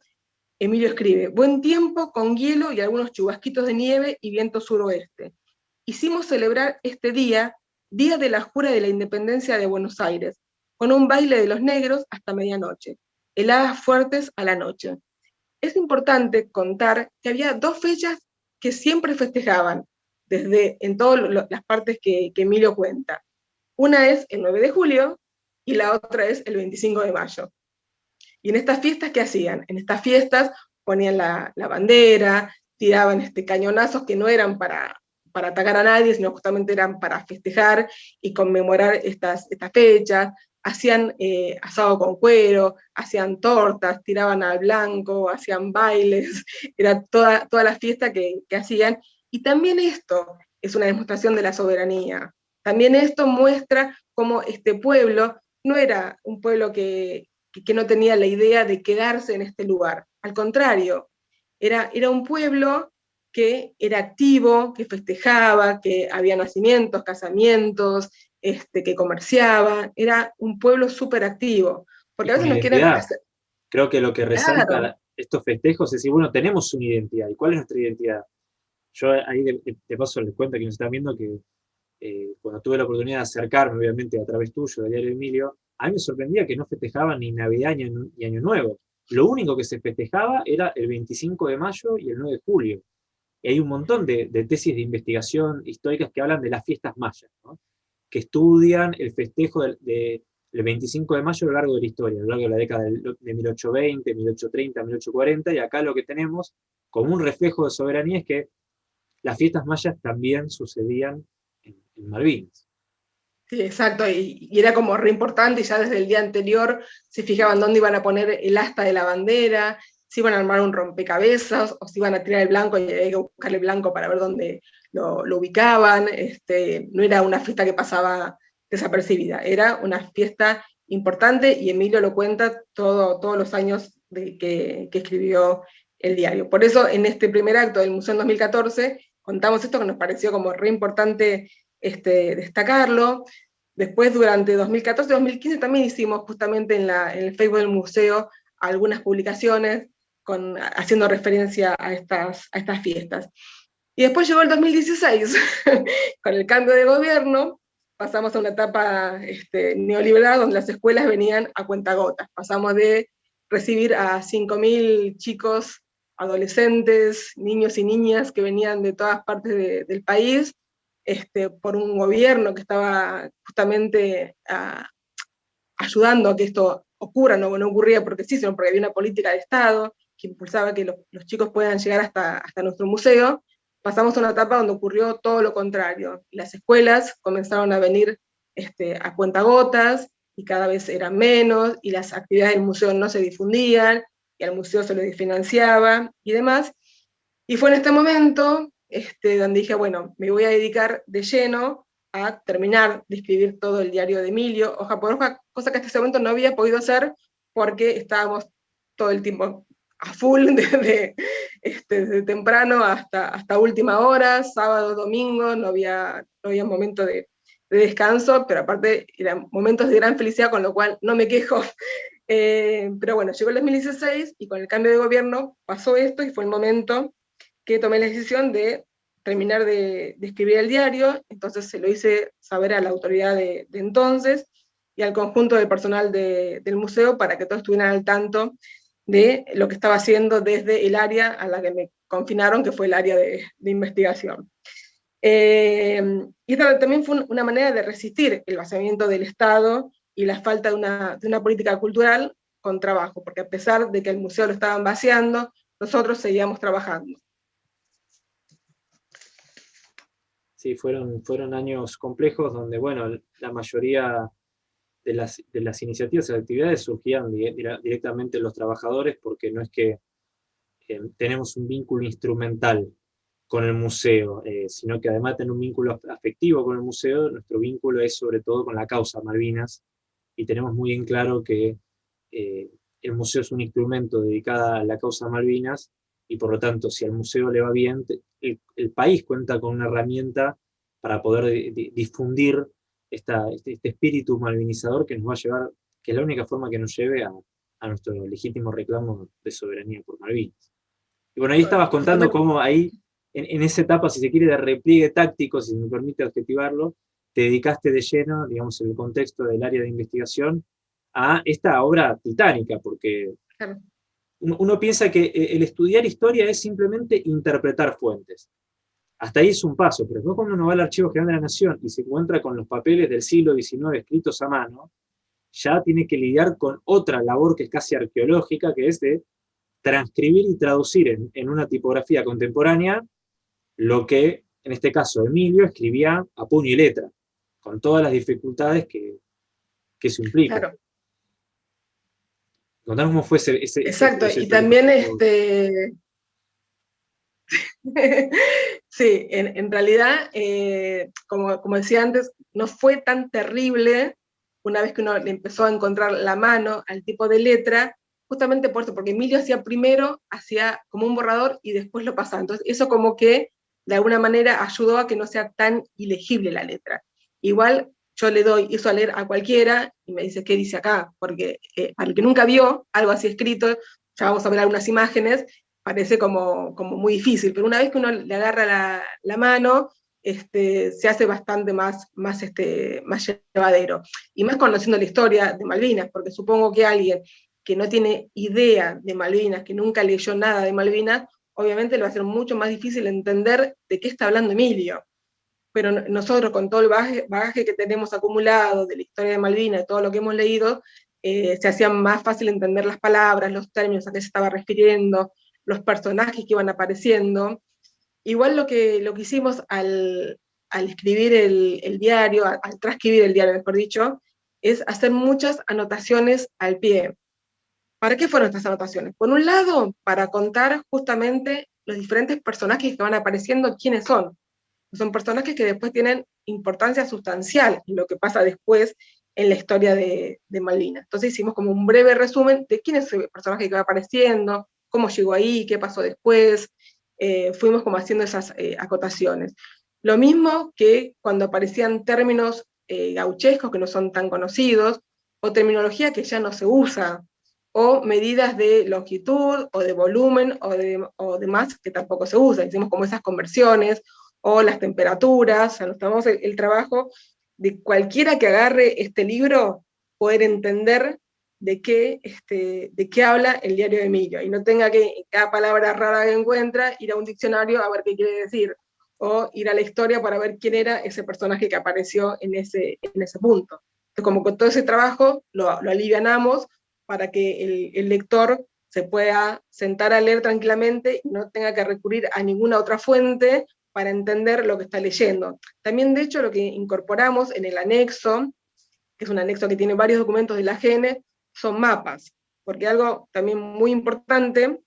Emilio escribe, buen tiempo con hielo y algunos chubasquitos de nieve y viento suroeste. Hicimos celebrar este día, Día de la Jura de la Independencia de Buenos Aires, con un baile de los negros hasta medianoche, heladas fuertes a la noche. Es importante contar que había dos fechas que siempre festejaban, desde en todas las partes que, que Emilio cuenta. Una es el 9 de julio, y la otra es el 25 de mayo. Y en estas fiestas, ¿qué hacían? En estas fiestas ponían la, bandera, tiraban este, cañonazos que no eran para, para atacar a nadie, sino justamente eran para festejar y conmemorar estas, estas fechas, hacían eh, asado con cuero, hacían tortas, tiraban al blanco, hacían bailes, <laughs> era toda, toda la fiesta que, que hacían. Y también esto es una demostración de la soberanía. También esto muestra cómo este pueblo no era un pueblo que, no tenía la idea de quedarse en este lugar. Al contrario, era, era un pueblo que era activo, que festejaba, que había nacimientos, casamientos, este, que comerciaba, era un pueblo súper activo. Porque a veces nos quieren Creo que lo que resalta estos festejos es decir, bueno, tenemos una identidad, ¿y cuál es nuestra identidad? Yo ahí de, paso les cuento que nos están viendo que eh, cuando tuve la oportunidad de acercarme, obviamente, a través tuyo, de Diario Emilio, a mí me sorprendía que no festejaban ni Navidad ni Año, Nuevo. Lo único que se festejaba era el 25 de mayo y el 9 de julio. y hay un montón de, tesis de investigación históricas que hablan de las fiestas mayas, que estudian el festejo del, 25 de mayo a lo largo de la historia, a lo largo de la década de, 1820, 1830, 1840, y acá lo que tenemos como un reflejo de soberanía es que las fiestas mayas también sucedían en, Malvinas. Sí, exacto, y, era como re importante, y ya desde el día anterior se fijaban dónde iban a poner el asta de la bandera, si iban a armar un rompecabezas o si iban a tirar el blanco y había que buscarle blanco para ver dónde lo, ubicaban. Este, no era una fiesta que pasaba desapercibida, era una fiesta importante y Emilio lo cuenta todo, todos los años de que, escribió el diario. Por eso en este primer acto del Museo en 2014 contamos esto que nos pareció como re importante este, destacarlo. Después durante 2014-2015 también hicimos justamente en, la, en el Facebook del museo algunas publicaciones haciendo referencia a estas, a estas fiestas. Y después llegó el 2016, <laughs> con el cambio de gobierno, pasamos a una etapa este, neoliberal donde las escuelas venían a cuentagotas. Pasamos de recibir a 5.000 chicos, adolescentes, niños y niñas que venían de todas partes del país, este, por un gobierno que estaba justamente ah, ayudando a que esto ocurra, no, no ocurría porque sí, sino porque había una política de Estado, que impulsaba que los, chicos puedan llegar hasta, hasta nuestro museo, pasamos a una etapa donde ocurrió todo lo contrario. Las escuelas comenzaron a venir este, a cuentagotas, y cada vez eran menos, y las actividades del museo no se difundían, y al museo se le financiaba, y demás. Y fue en este momento este, donde dije, bueno, me voy a dedicar de lleno a terminar de escribir todo el diario de Emilio, hoja por hoja, cosa que hasta ese momento no había podido hacer porque estábamos todo el tiempo a full <laughs> desde, este, temprano hasta, hasta última hora, sábado, domingo, no había, no había momento de, descanso, pero aparte eran momentos de gran felicidad, con lo cual no me quejo. <laughs> Eh, pero bueno, llegó el 2016 y con el cambio de gobierno pasó esto y fue el momento que tomé la decisión de terminar de, escribir el diario, entonces se lo hice saber a la autoridad de, entonces y al conjunto del personal del museo para que todos estuvieran al tanto de lo que estaba haciendo desde el área a la que me confinaron, que fue el área de, investigación. Eh, y esta también fue una manera de resistir el vaciamiento del Estado y la falta de una, de una política cultural con trabajo, porque a pesar de que el museo lo estaban vaciando, nosotros seguíamos trabajando. Sí, fueron, fueron años complejos donde, bueno, la mayoría de las, de las iniciativas y actividades surgían directamente los trabajadores, porque no es que eh, tenemos un vínculo instrumental con el museo, eh, sino que además de tener un vínculo afectivo con el museo, nuestro vínculo es sobre todo con la causa Malvinas, y tenemos muy en claro que eh, el museo es un instrumento dedicado a la causa Malvinas, y por lo tanto, si al museo le va bien, el, el país cuenta con una herramienta para poder difundir este, este, espíritu malvinizador que nos va a llevar, que es la única forma que nos lleve a, nuestro legítimo reclamo de soberanía por Malvinas. Y bueno, ahí estabas contando cómo ahí, en, esa etapa, si se quiere, de repliegue táctico, si me permite adjetivarlo, te dedicaste de lleno, digamos, en el contexto del área de investigación, a esta obra titánica, porque uno, piensa que el estudiar historia es simplemente interpretar fuentes. Hasta ahí es un paso, pero después cuando uno va al Archivo General de la Nación y se encuentra con los papeles del siglo XIX escritos a mano, ya tiene que lidiar con otra labor que es casi arqueológica, que es de transcribir y traducir en, una tipografía contemporánea lo que, en este caso, Emilio escribía a puño y letra, con todas las dificultades que, que eso implica. Claro. Contanos cómo fue ese... ese Exacto, y también este... <laughs> Sí, en, realidad, eh, como, decía antes, no fue tan terrible una vez que uno le empezó a encontrar la mano al tipo de letra, justamente por eso, porque Emilio hacía primero, hacía como un borrador y después lo pasaba. Entonces eso como que de alguna manera ayudó a que no sea tan ilegible la letra. Igual yo le doy eso a leer a cualquiera y me dice, ¿qué dice acá? Porque eh, el que nunca vio algo así escrito, ya vamos a ver algunas imágenes, parece como, como muy difícil, pero una vez que uno le agarra la, la mano, este, se hace bastante más, más, este, más llevadero. Y más conociendo la historia de Malvinas, porque supongo que alguien que no tiene idea de Malvinas, que nunca leyó nada de Malvinas, obviamente le va a ser mucho más difícil entender de qué está hablando Emilio. Pero nosotros, con todo el bagaje, que tenemos acumulado de la historia de Malvinas, de todo lo que hemos leído, eh, se hacía más fácil entender las palabras, los términos a qué se estaba refiriendo, los personajes que iban apareciendo. Igual lo que, lo que hicimos al, al escribir el, diario, al transcribir el diario, mejor dicho, es hacer muchas anotaciones al pie. ¿Para qué fueron estas anotaciones? Por un lado, para contar justamente los diferentes personajes que van apareciendo, quiénes son. Son personajes que después tienen importancia sustancial en lo que pasa después en la historia de, de Malvinas. Entonces hicimos como un breve resumen de quién es el personaje que va apareciendo, cómo llegó ahí, qué pasó después, eh, fuimos como haciendo esas eh, acotaciones. Lo mismo que cuando aparecían términos eh, gauchescos que no son tan conocidos, o terminología que ya no se usa, o medidas de longitud, o de volumen, o de, o demás que tampoco se usa. Hicimos como esas conversiones, o las temperaturas, o sea, tomamos el, trabajo de cualquiera que agarre este libro, poder entender de qué, este, de qué habla el diario de Emilio, y no tenga que, cada palabra rara que encuentra, ir a un diccionario a ver qué quiere decir, o ir a la historia para ver quién era ese personaje que apareció en ese, en ese punto. Entonces, como con todo ese trabajo lo, lo alivianamos para que el, el, lector se pueda sentar a leer tranquilamente y no tenga que recurrir a ninguna otra fuente para entender lo que está leyendo. También, de hecho, lo que incorporamos en el anexo, que es un anexo que tiene varios documentos de la GENE, son mapas, porque algo también muy importante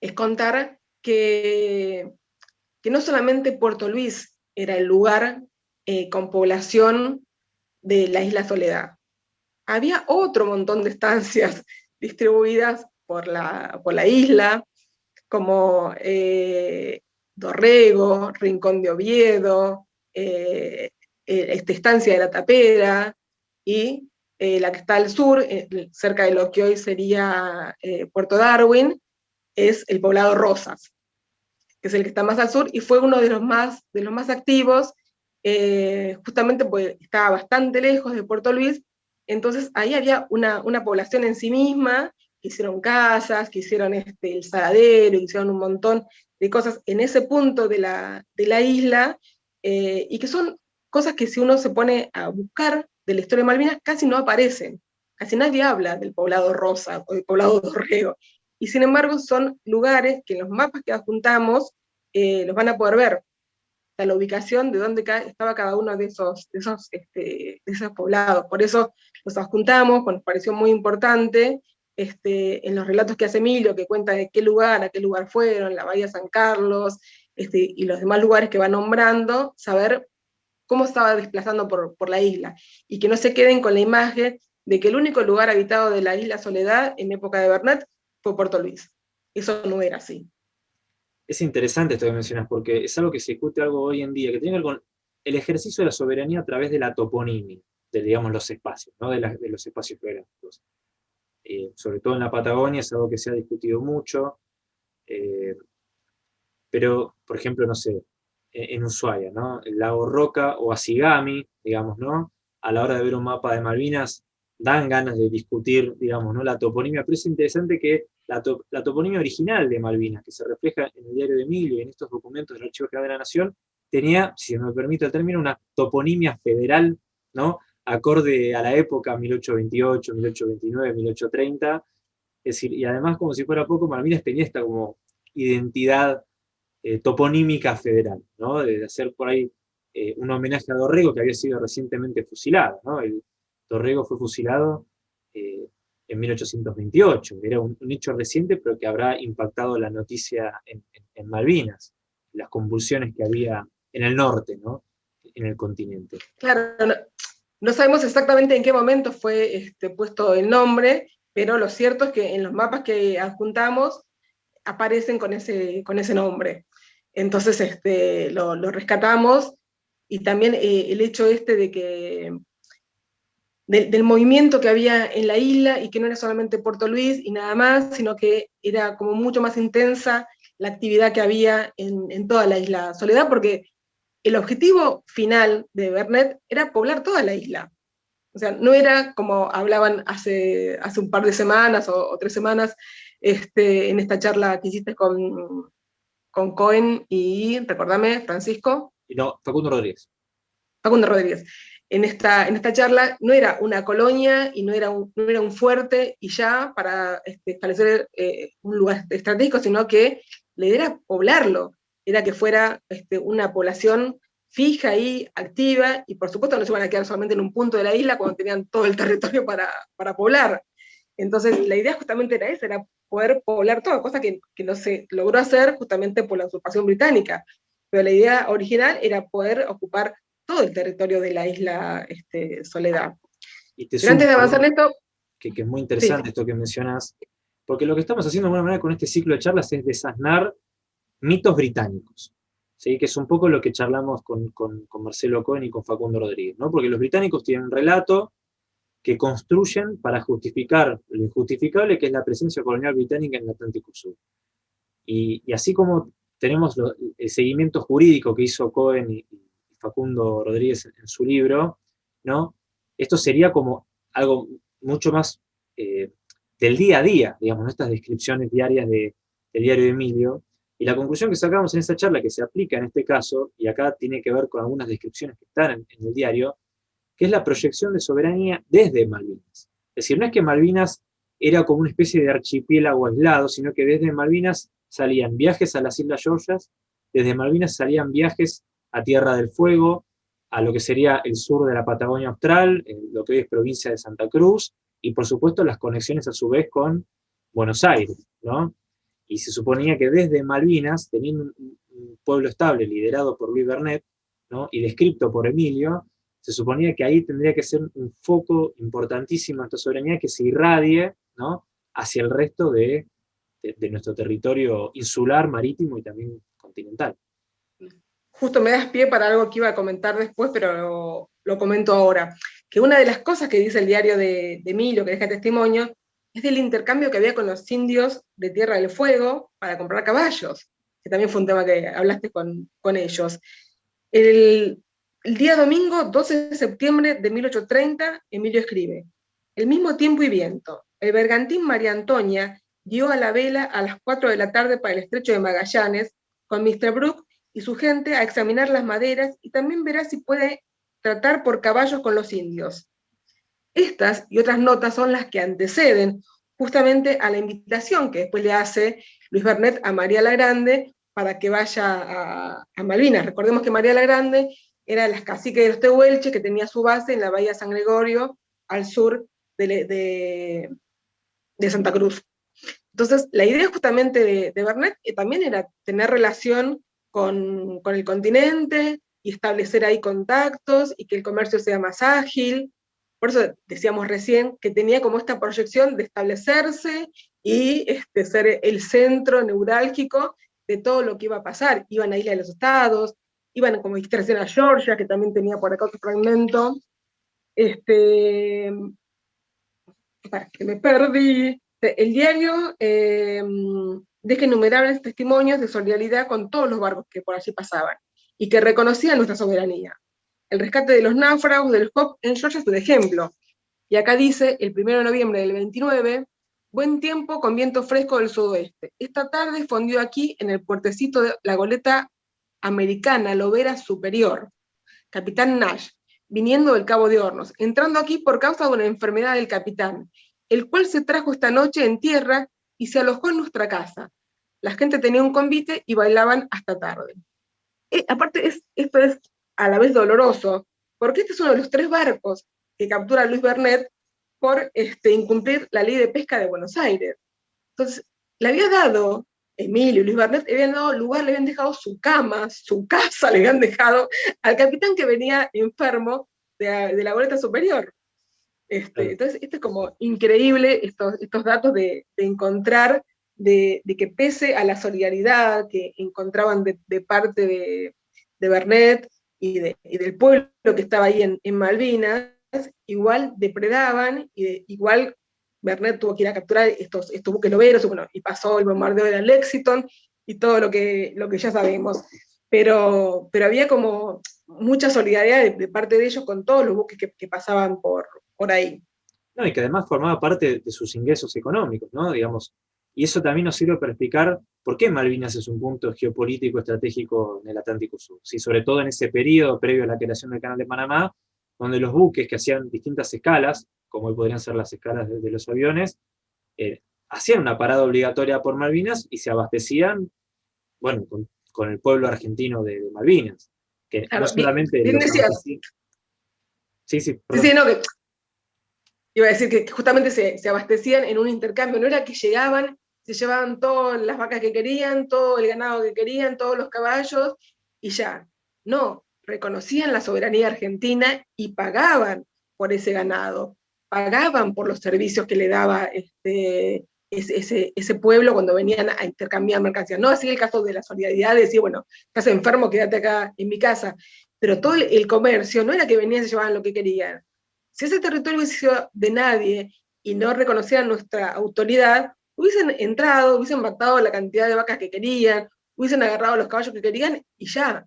es contar que que no solamente Puerto Luis era el lugar eh, con población de la isla Soledad, había otro montón de estancias <laughs> distribuidas por la, por la isla, como eh, Dorrego, Rincón de Oviedo, eh, esta estancia de la Tapera, y la que está al sur, cerca de lo que hoy sería Puerto Darwin, es el poblado Rosas que es el que está más al sur, y fue uno de los más, de los más activos, eh, justamente porque estaba bastante lejos de Puerto Luis, entonces ahí había una, una población en sí misma, que hicieron casas, que hicieron este, el saladero, hicieron un montón de cosas en ese punto de la, de la isla, eh, y que son cosas que si uno se pone a buscar de la historia de Malvinas, casi no aparecen. Casi nadie habla del poblado Rosa o del poblado Dorrego y sin embargo son lugares que en los mapas que adjuntamos eh, los van a poder ver. O la ubicación de dónde estaba cada uno de esos, de esos, este, de esos poblados. Por eso los adjuntamos, nos pareció muy importante, este, en los relatos que hace Emilio, que cuenta de qué lugar, a qué lugar fueron, la Bahía San Carlos, este, y los demás lugares que va nombrando, saber cómo estaba desplazando por, por la isla, y que no se queden con la imagen de que el único lugar habitado de la isla Soledad en época de Bernet fue Puerto Luis. Eso no era así. Es interesante esto que mencionas, porque es algo que se discute algo hoy en día, que tiene que ver con el ejercicio de la soberanía a través de la toponimia, de digamos, los espacios, ¿no? de, los espacios geográficos. Eh, sobre todo en la Patagonia es algo que se ha discutido mucho, eh, pero, por ejemplo, no sé, en, Ushuaia, ¿no? el lago Roca o Asigami, digamos, ¿no? a la hora de ver un mapa de Malvinas, dan ganas de discutir, digamos, ¿no? la toponimia, pero es interesante que la, toponimia original de Malvinas, que se refleja en el diario de Emilio y en estos documentos del Archivo General de la Nación, tenía, si me permite el término, una toponimia federal, ¿no? Acorde a la época 1828, 1829, 1830, es decir, y además como si fuera poco, Malvinas tenía esta como identidad eh, toponímica federal, ¿no? de hacer por ahí eh, un homenaje a Dorrego, que había sido recientemente fusilado, ¿no? el, Dorrego fue fusilado eh, en 1828. Era un, hecho reciente, pero que habrá impactado la noticia en, Malvinas, las convulsiones que había en el norte, ¿no? en el continente. Claro, no, sabemos exactamente en qué momento fue este, puesto el nombre, pero lo cierto es que en los mapas que adjuntamos aparecen con ese, con ese nombre. Entonces este, lo, rescatamos, y también eh, el hecho este de que del movimiento que había en la isla y que no era solamente Puerto Luis y nada más, sino que era como mucho más intensa la actividad que había en, toda la isla Soledad, porque el objetivo final de Bernet era poblar toda la isla. O sea, no era como hablaban hace, hace un par de semanas o, tres semanas, este, en esta charla que hiciste con, con Cohen y, recordame, Francisco. No, Facundo Rodríguez. Facundo Rodríguez. En esta, en esta charla no era una colonia y no era un, no era un fuerte y ya para este, establecer eh, un lugar estratégico, sino que idea era poblarlo, era que fuera este, una población fija y activa, y por supuesto no se van a quedar solamente en un punto de la isla cuando tenían todo el territorio para, para poblar. Entonces la idea justamente era esa, era poder poblar todo, cosa que, que no se logró hacer justamente por la usurpación británica. Pero la idea original era poder ocupar todo el territorio de la isla este, Soledad. Y antes de avanzar en esto... Que, que, es muy interesante esto que mencionas, porque lo que estamos haciendo de alguna manera con este ciclo de charlas es desasnar mitos británicos, ¿sí? que es un poco lo que charlamos con, con, Marcelo Cohen y con Facundo Rodríguez, ¿no? porque los británicos tienen un relato que construyen para justificar lo injustificable que es la presencia colonial británica en el Atlántico Sur. Y, y así como tenemos el seguimiento jurídico que hizo Cohen y, Facundo Rodríguez en, su libro, ¿no? esto sería como algo mucho más eh, del día a día, digamos, estas descripciones diarias de, del diario de Emilio, y la conclusión que sacamos en esa charla, que se aplica en este caso, y acá tiene que ver con algunas descripciones que están en el diario, que es la proyección de soberanía desde Malvinas. Es decir, no es que Malvinas era como una especie de archipiélago aislado, sino que desde Malvinas salían viajes a las Islas Georgias, desde Malvinas salían viajes a Tierra del Fuego, a lo que sería el sur de la Patagonia Austral, lo que hoy es provincia de Santa Cruz, y por supuesto las conexiones a su vez con Buenos Aires, ¿no? Y se suponía que desde Malvinas, teniendo un, pueblo estable liderado por Luis Bernet, y descrito por Emilio, se suponía que ahí tendría que ser un foco importantísimo de esta soberanía que se irradie hacia el resto de, nuestro territorio insular, marítimo y también continental. Justo me das pie para algo que iba a comentar después, pero lo, comento ahora. Que una de las cosas que dice el diario de, de Emilio, que deja testimonio, es del intercambio que había con los indios de Tierra del Fuego para comprar caballos, que también fue un tema que hablaste con, con ellos. El, día domingo, 12 de septiembre de 1830, Emilio escribe, el mismo tiempo y viento, el bergantín María Antonia dio a la vela a las 4 de la tarde para el estrecho de Magallanes, con Mr. Brooke y su gente a examinar las maderas y también verá si puede tratar por caballos con los indios. Estas y otras notas son las que anteceden justamente a la invitación que después le hace Luis Bernet a María la Grande para que vaya a, Malvinas. Recordemos que María la Grande era las caciques de los Tehuelches, que tenía su base en la bahía San Gregorio, al sur de, de, Santa Cruz. Entonces, la idea justamente de, de Bernet eh, también era tener relación con, con, el continente y establecer ahí contactos y que el comercio sea más ágil. Por eso decíamos recién que tenía como esta proyección de establecerse y este, ser el centro neurálgico de todo lo que iba a pasar. Iban a Isla de los Estados, iban como distracción a Georgia, que también tenía por acá otro fragmento, este, que me perdí, el diario eh, deja innumerables testimonios de solidaridad con todos los barcos que por allí pasaban, y que reconocían nuestra soberanía. El rescate de los náufragos del Hop en Georgia es un ejemplo, y acá dice, el 1 de noviembre del 29, buen tiempo con viento fresco del sudoeste. Esta tarde fondió aquí, en el puertecito de la goleta americana Lobera Superior, capitán Nash, viniendo del Cabo de Hornos, entrando aquí por causa de una enfermedad del capitán, el cual se trajo esta noche en tierra y se alojó en nuestra casa. La gente tenía un convite y bailaban hasta tarde. Eh, aparte, esto es a la vez doloroso, porque este es uno de los tres barcos que captura Luis Bernet por este, incumplir la ley de pesca de Buenos Aires. Entonces, le había dado Emilio y Luis Barnet le habían dado lugar, le habían dejado su cama, su casa, <laughs> le habían dejado al capitán que venía enfermo de, la boleta superior. Este, entonces, esto es como increíble, estos, estos datos de, encontrar, de, que pese a la solidaridad que encontraban de, parte de, de Bernet y, del pueblo que estaba ahí en, Malvinas, igual depredaban, y igual Bernet tuvo que ir a capturar estos, estos buques loberos, bueno, y pasó el bombardeo de la y todo lo que, lo que ya sabemos. Pero, pero había como mucha solidaridad de, parte de ellos con todos los buques que, pasaban por, por ahí. No, y que además formaba parte de sus ingresos económicos, ¿no? Digamos, y eso también nos sirve para explicar por qué Malvinas es un punto geopolítico estratégico en el Atlántico Sur, ¿sí? sobre todo en ese periodo previo a la creación del Canal de Panamá, donde los buques que hacían distintas escalas, como hoy podrían ser las escalas de, los aviones, eh, hacían una parada obligatoria por Malvinas y se abastecían, bueno, con, el pueblo argentino de, Malvinas, que no solamente... Sí, sí, sí, no, que iba a decir que justamente se, se, abastecían en un intercambio, no era que llegaban, se llevaban todas las vacas que querían, todo el ganado que querían, todos los caballos, y ya. No, reconocían la soberanía argentina y pagaban por ese ganado, pagaban por los servicios que le daba este, ese, ese, pueblo cuando venían a intercambiar mercancías. No así el caso de la solidaridad, de decir, bueno, estás enfermo, quédate acá en mi casa. Pero todo el comercio no era que venían y se llevaban lo que querían. Si ese territorio hubiese sido de nadie y no reconocían nuestra autoridad, hubiesen entrado, hubiesen matado la cantidad de vacas que querían, hubiesen agarrado los caballos que querían y ya.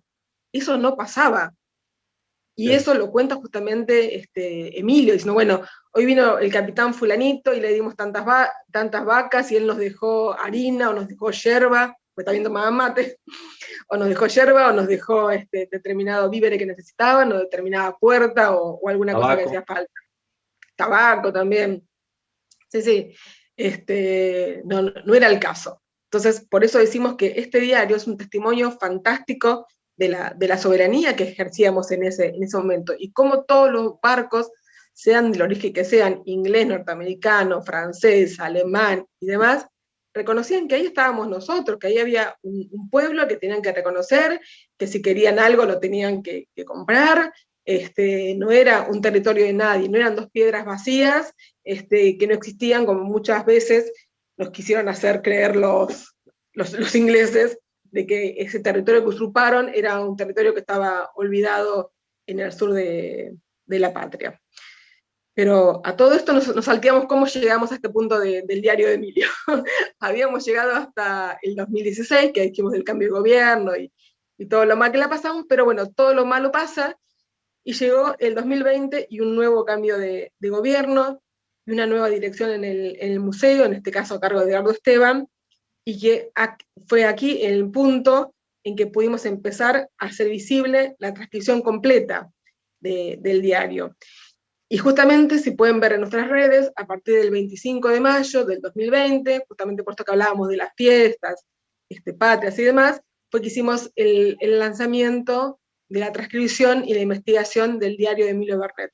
Eso no pasaba. Y eso lo cuenta justamente este, Emilio, diciendo, bueno, hoy vino el capitán fulanito y le dimos tantas, tantas vacas y él nos dejó harina o nos dejó yerba, pues también tomaba mate, <laughs> o nos dejó yerba o nos dejó este, determinado vívere que necesitaban, o determinada puerta o, alguna cosa que hacía falta. Tabaco también. Sí, sí, este, no, no era el caso. Entonces, por eso decimos que este diario es un testimonio fantástico de la, soberanía que ejercíamos en ese, en ese momento, y cómo todos los barcos, sean del origen que sean, inglés, norteamericano, francés, alemán y demás, reconocían que ahí estábamos nosotros, que ahí había un, pueblo que tenían que reconocer, que si querían algo lo tenían que, comprar, este, no era un territorio de nadie, no eran dos piedras vacías, este, que no existían como muchas veces nos quisieron hacer creer los, los, los ingleses, de que ese territorio que usurparon era un territorio que estaba olvidado en el sur de, la patria. Pero a todo esto nos, salteamos cómo llegamos a este punto del diario de Emilio. <laughs> Habíamos llegado hasta el 2016, que hicimos el cambio de gobierno y, todo lo mal que la pasamos, pero bueno, todo lo malo pasa, y llegó el 2020 y un nuevo cambio de, gobierno, y una nueva dirección en el, en el, museo, en este caso a cargo de Eduardo Esteban, y que fue aquí el punto en que pudimos empezar a hacer visible la transcripción completa del diario. Y justamente, si pueden ver en nuestras redes, a partir del 25 de mayo del 2020, justamente por esto que hablábamos de las fiestas, este, patrias y demás, fue que hicimos el, el lanzamiento de la transcripción y la investigación del diario de Emilio Bernet.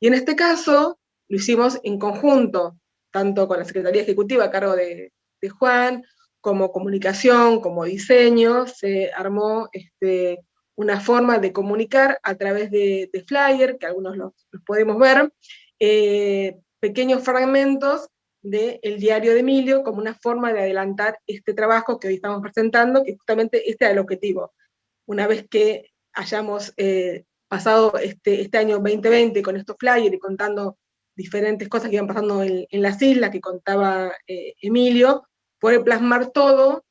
Y en este caso, lo hicimos en conjunto, tanto con la Secretaría Ejecutiva a cargo de, de Juan, como comunicación, como diseño, se armó este, una forma de comunicar a través de, flyer, que algunos los, podemos ver, eh, pequeños fragmentos del diario de Emilio como una forma de adelantar este trabajo que hoy estamos presentando, que justamente este era el objetivo. Una vez que hayamos eh, pasado este, este año 2020 con estos flyers y contando diferentes cosas que iban pasando en, las islas que contaba eh, Emilio, poder plasmar todo,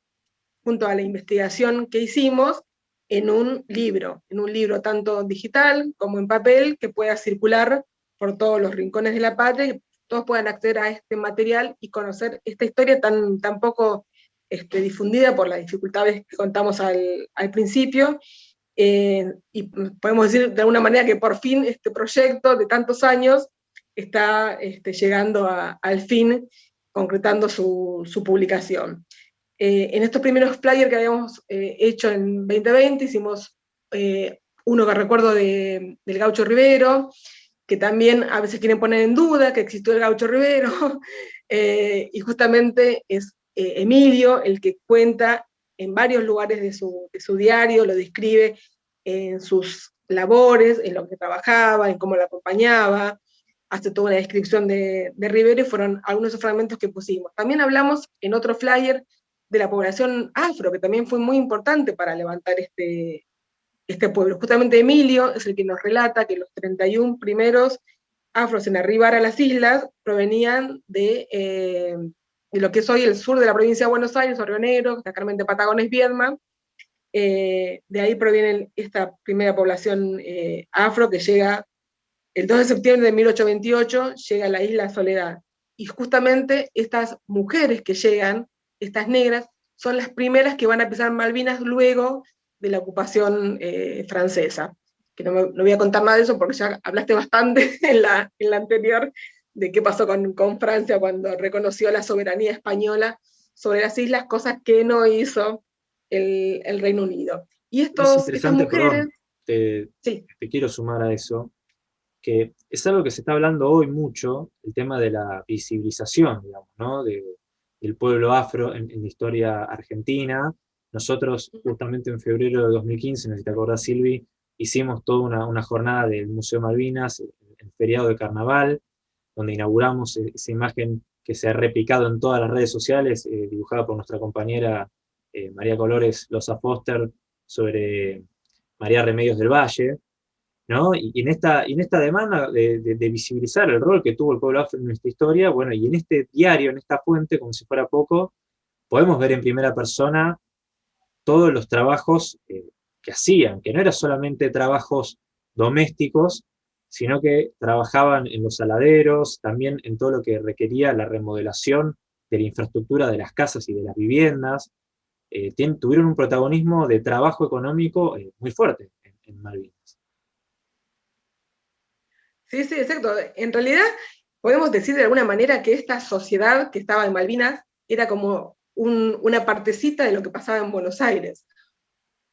junto a la investigación que hicimos, en un libro, en un libro tanto digital como en papel, que pueda circular por todos los rincones de la patria, y todos puedan acceder a este material y conocer esta historia tan, tan poco este, difundida por las dificultades que contamos al, principio, eh, y podemos decir de alguna manera que por fin este proyecto de tantos años está este, llegando al fin concretando su, publicación. Eh, en estos primeros flyers que habíamos eh, hecho en 2020, hicimos eh, uno que recuerdo del Gaucho Rivero, que también a veces quieren poner en duda que existió el Gaucho Rivero, <laughs> y justamente es Emilio el que cuenta en varios lugares de su, de su diario, lo describe en sus labores, en lo que trabajaba, en cómo lo acompañaba, hace toda una descripción de, de Rivero y fueron algunos de esos fragmentos que pusimos. También hablamos en otro flyer de la población afro, que también fue muy importante para levantar este, este pueblo. Justamente Emilio es el que nos relata que los 31 primeros afros en arribar a las islas provenían de, eh, de lo que es hoy el sur de la provincia de Buenos Aires, Río Negro, de Patagones, Viedma, eh, de ahí proviene esta primera población eh, afro que llega el 2 de septiembre de 1828 llega a la isla Soledad, y justamente estas mujeres que llegan estas negras, son las primeras que van a pisar Malvinas luego de la ocupación eh, francesa. Que no, me, voy a contar nada de eso porque ya hablaste bastante <laughs> en la, en la anterior de qué pasó con, con Francia cuando reconoció la soberanía española sobre las islas, cosas que no hizo el, el Reino Unido. Y estos, estas mujeres... te, te, quiero sumar a eso, que es algo que se está hablando hoy mucho, el tema de la visibilización, digamos, ¿no? De, del pueblo afro en, la historia argentina. Nosotros, justamente en febrero de 2015, no sé si te acordás, Silvi, hicimos toda una, una jornada del Museo Malvinas, el, el feriado de carnaval, donde inauguramos e, esa imagen que se ha replicado en todas las redes sociales, eh, dibujada por nuestra compañera eh, María Colores Loza Foster, sobre María Remedios del Valle, ¿no? Y, en, esta, en esta demanda de, visibilizar el rol que tuvo el pueblo afro en nuestra historia, bueno, y en este diario, en esta fuente, como si fuera poco, podemos ver en primera persona todos los trabajos eh, que hacían, que no eran solamente trabajos domésticos, sino que trabajaban en los saladeros, también en todo lo que requería la remodelación de la infraestructura de las casas y de las viviendas, eh, tuvieron un protagonismo de trabajo económico eh, muy fuerte en, Malvinas. Sí, sí, exacto. En realidad, podemos decir de alguna manera que esta sociedad que estaba en Malvinas era como una partecita de lo que pasaba en Buenos Aires,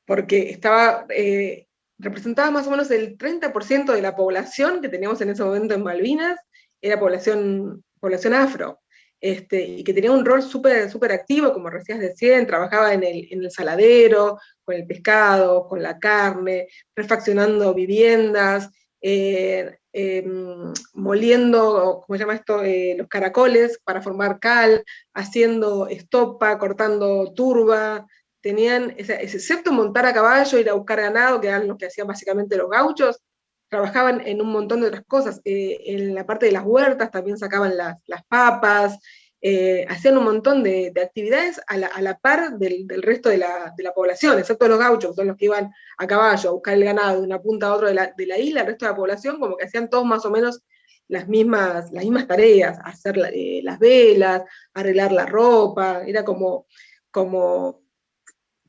porque estaba eh, representaba más o menos el 30% de la población que teníamos en ese momento en Malvinas, era población, población afro, este, y que tenía un rol súper activo, como decías decían, trabajaba en el, en el saladero, con el pescado, con la carne, refaccionando viviendas, eh, em, moliendo, ¿cómo llama esto?, eh, los caracoles para formar cal, haciendo estopa, cortando turba, tenían, excepto montar a caballo, ir a buscar ganado, que eran lo que hacían básicamente los gauchos, trabajaban en un montón de otras cosas. Eh, en la parte de las huertas también sacaban las, papas, eh, hacían un montón de, actividades a la, par del, resto de la, de la, población, excepto los gauchos, que son los que iban a caballo a buscar el ganado de una punta a otra de la, de la isla, el resto de la población como que hacían todos más o menos las mismas, las mismas tareas, hacer eh, las velas, arreglar la ropa, era como, como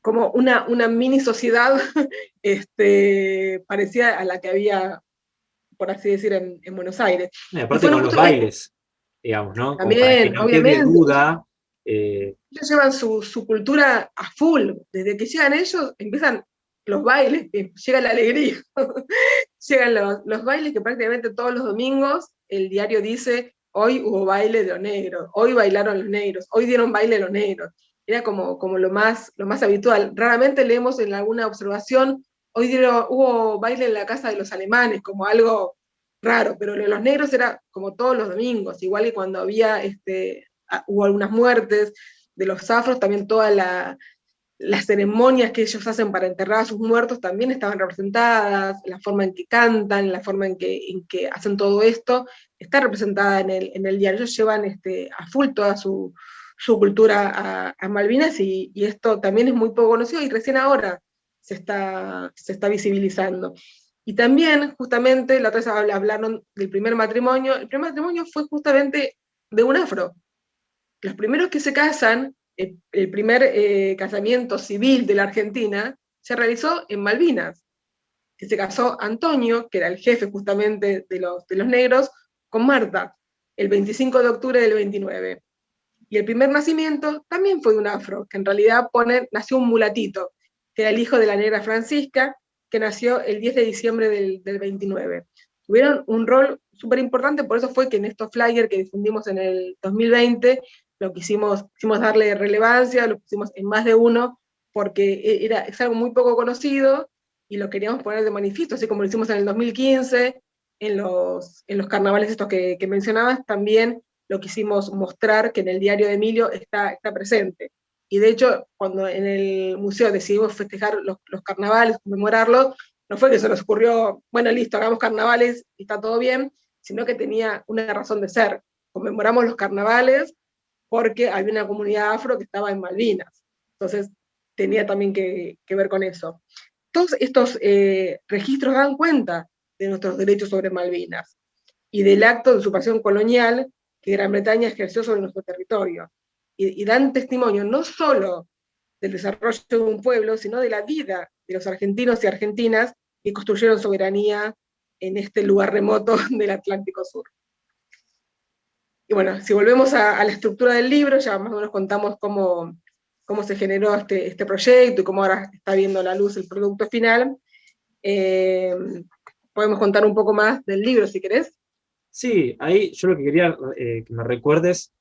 como una, una mini sociedad <laughs> este, parecida a la que había, por así decir, en, en Buenos Aires. aparte con los bailes, digamos, ¿no? También, obviamente. Duda, eh... Ellos llevan su, su, cultura a full, desde que llegan ellos empiezan los bailes, llega la alegría, <laughs> llegan los, los bailes que prácticamente todos los domingos el diario dice, hoy hubo baile de los negros, hoy bailaron los negros, hoy dieron baile los negros era como, como lo, más, lo más habitual. Raramente leemos en alguna observación, hoy hubo baile en la casa de los alemanes, como algo raro, pero los negros era como todos los domingos, igual que cuando había, este, hubo algunas muertes de los afros, también todas las ceremonias que ellos hacen para enterrar a sus muertos también estaban representadas, la forma en que cantan, la forma en que, en que hacen todo esto, está representada en el, en el diario, ellos llevan este, a full toda su, su cultura a, Malvinas y, esto también es muy poco conocido y recién ahora se está, se está visibilizando. Y también, justamente, la otra vez hablaron del primer matrimonio, el primer matrimonio fue justamente de un afro. Los primeros que se casan, el, primer eh, casamiento civil de la Argentina, se realizó en Malvinas, que se casó Antonio, que era el jefe justamente de los, de los negros, con Marta, el 25 de octubre del 29. Y el primer nacimiento también fue de un afro, que en realidad pone, nació un mulatito, que era el hijo de la negra Francisca, que nació el 10 de diciembre del, del 29. Tuvieron un rol súper importante, por eso fue que en estos flyers que difundimos en el 2020, lo quisimos, quisimos darle relevancia, lo pusimos en más de uno, porque e, era, es algo muy poco conocido, y lo queríamos poner de manifiesto, así como lo hicimos en el 2015, en los, en los carnavales estos que, que mencionabas, también lo quisimos mostrar que en el diario de Emilio está, está presente. Y de hecho, cuando en el museo decidimos festejar los, los carnavales, conmemorarlos, no fue que se nos ocurrió, bueno, listo, hagamos carnavales y está todo bien, sino que tenía una razón de ser. Conmemoramos los carnavales porque había una comunidad afro que estaba en Malvinas. Entonces, tenía también que, que ver con eso. Todos estos eh, registros dan cuenta de nuestros derechos sobre Malvinas y del acto de usurpación colonial que Gran Bretaña ejerció sobre nuestro territorio. y, dan testimonio no solo del desarrollo de un pueblo, sino de la vida de los argentinos y argentinas que construyeron soberanía en este lugar remoto <laughs> del Atlántico Sur. Y bueno, si volvemos a, la estructura del libro, ya más o menos contamos cómo, cómo se generó este, este proyecto y cómo ahora está viendo la luz el producto final. Eh, podemos contar un poco más del libro, si querés. Sí, ahí yo lo que quería eh, que me recuerdes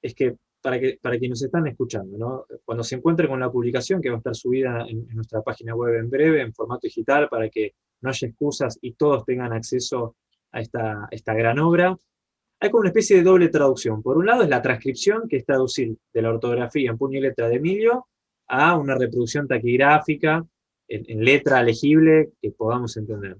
es que para, que para quienes están escuchando, ¿no? cuando se encuentre con la publicación, que va a estar subida en, nuestra página web en breve, en formato digital, para que no haya excusas y todos tengan acceso a esta, esta gran obra, hay como una especie de doble traducción. Por un lado es la transcripción, que es traducir de la ortografía en puño y letra de Emilio, a una reproducción taquigráfica, en letra legible, que podamos entender.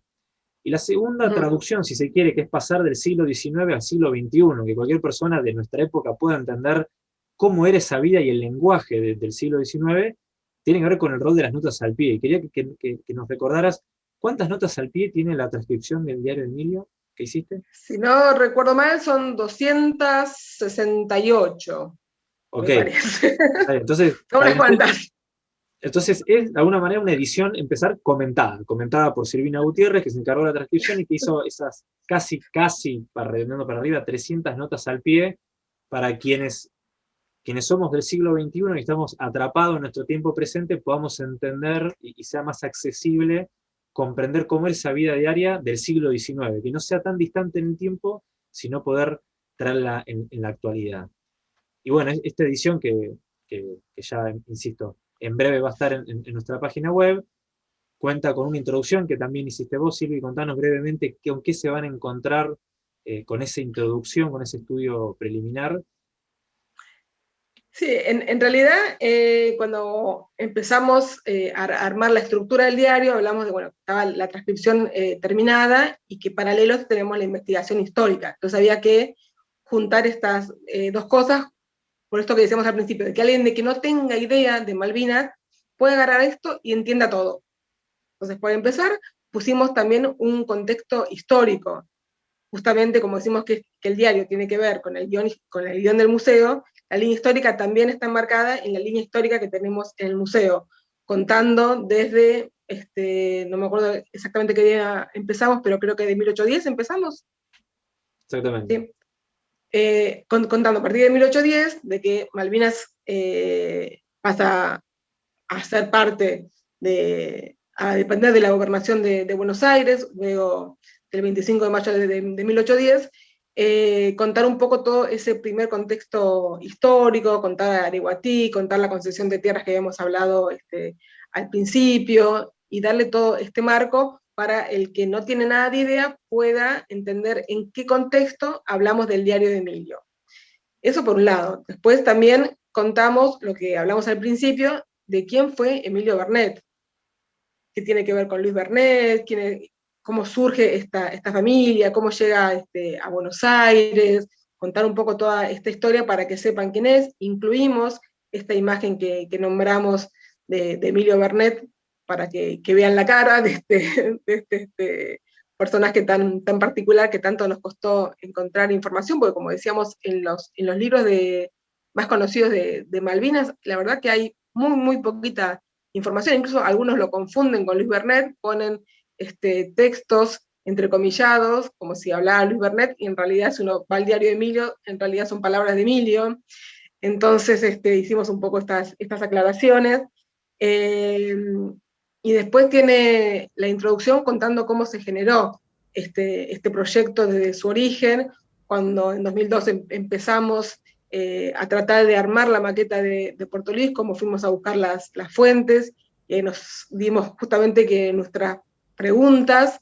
Y la segunda traducción, si se quiere, que es pasar del siglo XIX al siglo XXI, que cualquier persona de nuestra época pueda entender cómo era esa vida y el lenguaje del siglo XIX, tiene que ver con el rol de las notas al pie. Y quería que, nos recordaras cuántas notas al pie tiene la transcripción del diario Emilio que hiciste. Si no recuerdo mal, son 268. Ok. Entonces, <laughs> cuántas. Entonces es de alguna manera una edición empezar comentada, comentada por Silvina Gutiérrez, que se encargó de la transcripción y que hizo esas casi, casi, para redondeando para arriba, 300 notas al pie, para quienes, quienes somos del siglo XXI y estamos atrapados en nuestro tiempo presente, podamos entender y, sea más accesible comprender cómo es esa vida diaria del siglo XIX, que no sea tan distante en el tiempo, sino poder traerla en, la actualidad. Y bueno, esta edición que, que ya, insisto, en breve va a estar en, nuestra página web, cuenta con una introducción que también hiciste vos, Silvia, y contanos brevemente con qué se van a encontrar eh, con esa introducción, con ese estudio preliminar. Sí, en, realidad eh, cuando empezamos eh, a armar la estructura del diario, hablamos de, bueno, estaba la transcripción terminada y que paralelos tenemos la investigación histórica. Entonces había que juntar estas dos cosas por esto que decíamos al principio, de que alguien de que no tenga idea de Malvinas puede agarrar esto y entienda todo. Entonces, para empezar, pusimos también un contexto histórico. Justamente como decimos que, el diario tiene que ver con el, guion, con el guion del museo, la línea histórica también está enmarcada en la línea histórica que tenemos en el museo, contando desde, este, no me acuerdo exactamente qué día empezamos, pero creo que de 1810 empezamos. Exactamente. Eh, contando a partir de 1810, de que Malvinas eh, pasa a ser parte de, a depender de la gobernación de, Buenos Aires, luego del 25 de mayo de, 1810, eh, contar un poco todo ese primer contexto histórico, contar a Ariguatí, contar la concesión de tierras que habíamos hablado este, al principio, y darle todo este marco para el que no tiene nada de idea pueda entender en qué contexto hablamos del diario de Emilio. Eso por un lado. Después también contamos lo que hablamos al principio, de quién fue Emilio Bernet, qué tiene que ver con Luis Bernet, cómo surge esta, esta familia, cómo llega este, a Buenos Aires, contar un poco toda esta historia para que sepan quién es. Incluimos esta imagen que, nombramos de, de Emilio Bernet, para que, vean la cara de este, este, este, personaje tan, tan particular que tanto nos costó encontrar información, porque como decíamos en los, en los libros de, más conocidos de, Malvinas, la verdad que hay muy, muy poquita información, incluso algunos lo confunden con Luis Bernet, ponen este, textos entrecomillados, como si hablara Luis Bernet, y en realidad si uno va al diario de Emilio, en realidad son palabras de Emilio, entonces este, hicimos un poco estas, estas aclaraciones. Eh, y después tiene la introducción contando cómo se generó este, este proyecto desde su origen, cuando en 2012 empezamos eh, a tratar de armar la maqueta de, Puerto Luis, cómo fuimos a buscar las, las fuentes, y nos dimos justamente que nuestras preguntas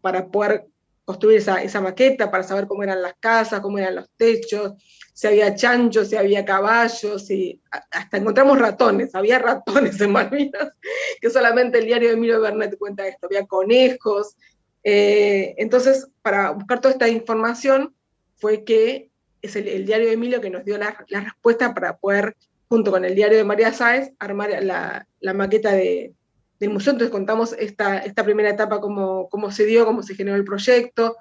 para poder construir esa, esa, maqueta, para saber cómo eran las casas, cómo eran los techos, si había chanchos, si había caballos, y hasta encontramos ratones, había ratones en Malvinas, <laughs> que solamente el diario de Emilio Bernet cuenta esto, había conejos. Eh, entonces, para buscar toda esta información, fue que es el, diario de Emilio que nos dio la, respuesta para poder, junto con el diario de María Sáez, armar la, maqueta de, del museo. Entonces contamos esta, esta primera etapa, cómo, cómo se dio, cómo se generó el proyecto,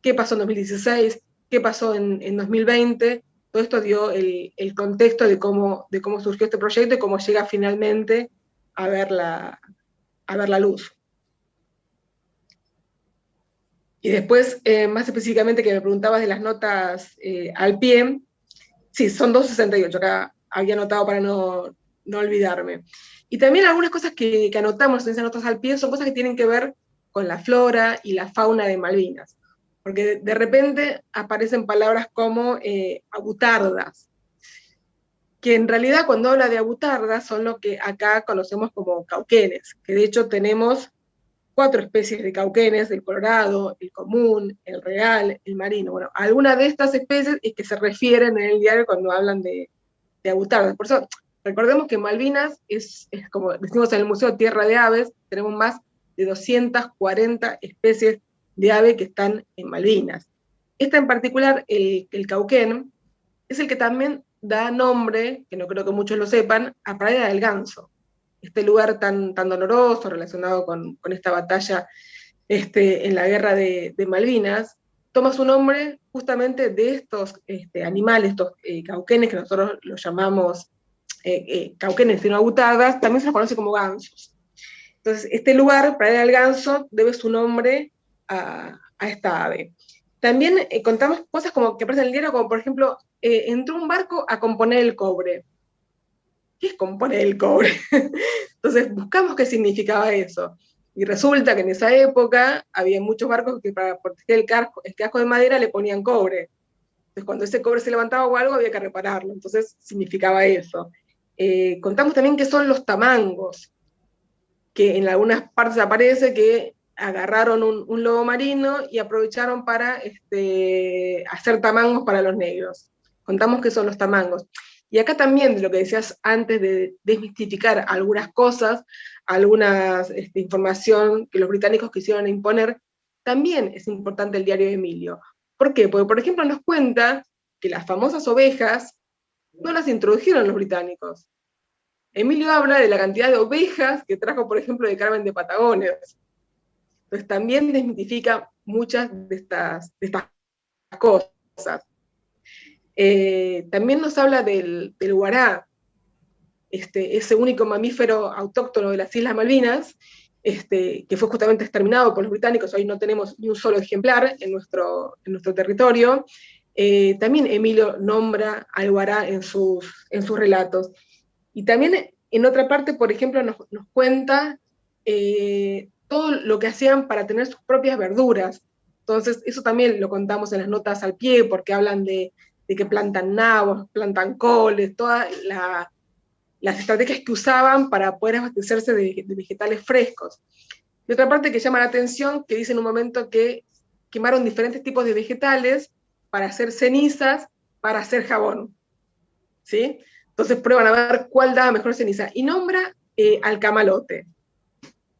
qué pasó en 2016, qué pasó en, en 2020, todo esto dio el, contexto de cómo, de cómo surgió este proyecto y cómo llega finalmente a ver la, a ver la luz. Y después, eh, más específicamente, que me preguntabas de las notas eh, al pie, sí, son 268, acá había anotado para no, no olvidarme. Y también algunas cosas que, anotamos en esas notas al pie son cosas que tienen que ver con la flora y la fauna de Malvinas. Porque de repente aparecen palabras como eh, abutardas, que en realidad cuando habla de abutardas son lo que acá conocemos como cauquenes, que de hecho tenemos cuatro especies de cauquenes, el colorado, el común, el real, el marino. Bueno, algunas de estas especies es que se refieren en el diario cuando hablan de, de abutardas. Por eso, recordemos que Malvinas es, como decimos en el Museo Tierra de Aves, tenemos más de 240 especies de ave que están en Malvinas. Esta en particular, el, cauquén, es el que también da nombre, que no creo que muchos lo sepan, a Praia del Ganso este lugar tan, tan doloroso relacionado con, esta batalla este, en la guerra de, Malvinas, toma su nombre justamente de estos este, animales, estos eh, cauquenes que nosotros los llamamos eh, eh, cauquenes sino abutadas, también se los conoce como gansos. Entonces, este lugar, Praia del Ganso, debe su nombre a, esta ave. También contamos cosas como que aparecen en el diario, como por ejemplo, entró un barco a componer el cobre. ¿qué es componer el cobre? <laughs> Entonces buscamos qué significaba eso. Y resulta que en esa época había muchos barcos que para proteger el casco, el casco de madera le ponían cobre. Entonces cuando ese cobre se levantaba o algo había que repararlo. Entonces significaba eso. Eh, contamos también que son los tamangos, que en algunas partes aparece que agarraron un, lobo marino y aprovecharon para este, hacer tamangos para los negros. Contamos que son los tamangos. Y acá también, lo que decías antes de desmistificar algunas cosas, alguna este, información que los británicos quisieron imponer, también es importante el diario de Emilio. ¿Por qué? Porque, por ejemplo, nos cuenta que las famosas ovejas no las introdujeron los británicos. Emilio habla de la cantidad de ovejas que trajo, por ejemplo, de Carmen de Patagones. Entonces también desmitifica muchas de estas, cosas. Eh, también nos habla del, del guará, este, ese único mamífero autóctono de las Islas Malvinas, este, que fue justamente exterminado por los británicos, hoy no tenemos ni un solo ejemplar en nuestro, en nuestro territorio. Eh, también Emilio nombra al guará en sus, en sus relatos. Y también en otra parte, por ejemplo, nos, nos cuenta eh, todo lo que hacían para tener sus propias verduras. Entonces, eso también lo contamos en las notas al pie, porque hablan de, de que plantan nabos, plantan coles, todas las estrategias que usaban para poder abastecerse de, vegetales frescos. Y otra parte que llama la atención, que dice en un momento que quemaron diferentes tipos de vegetales para hacer cenizas, para hacer jabón. ¿Sí? Entonces prueban a ver cuál daba mejor ceniza. Y nombra eh, al camalote.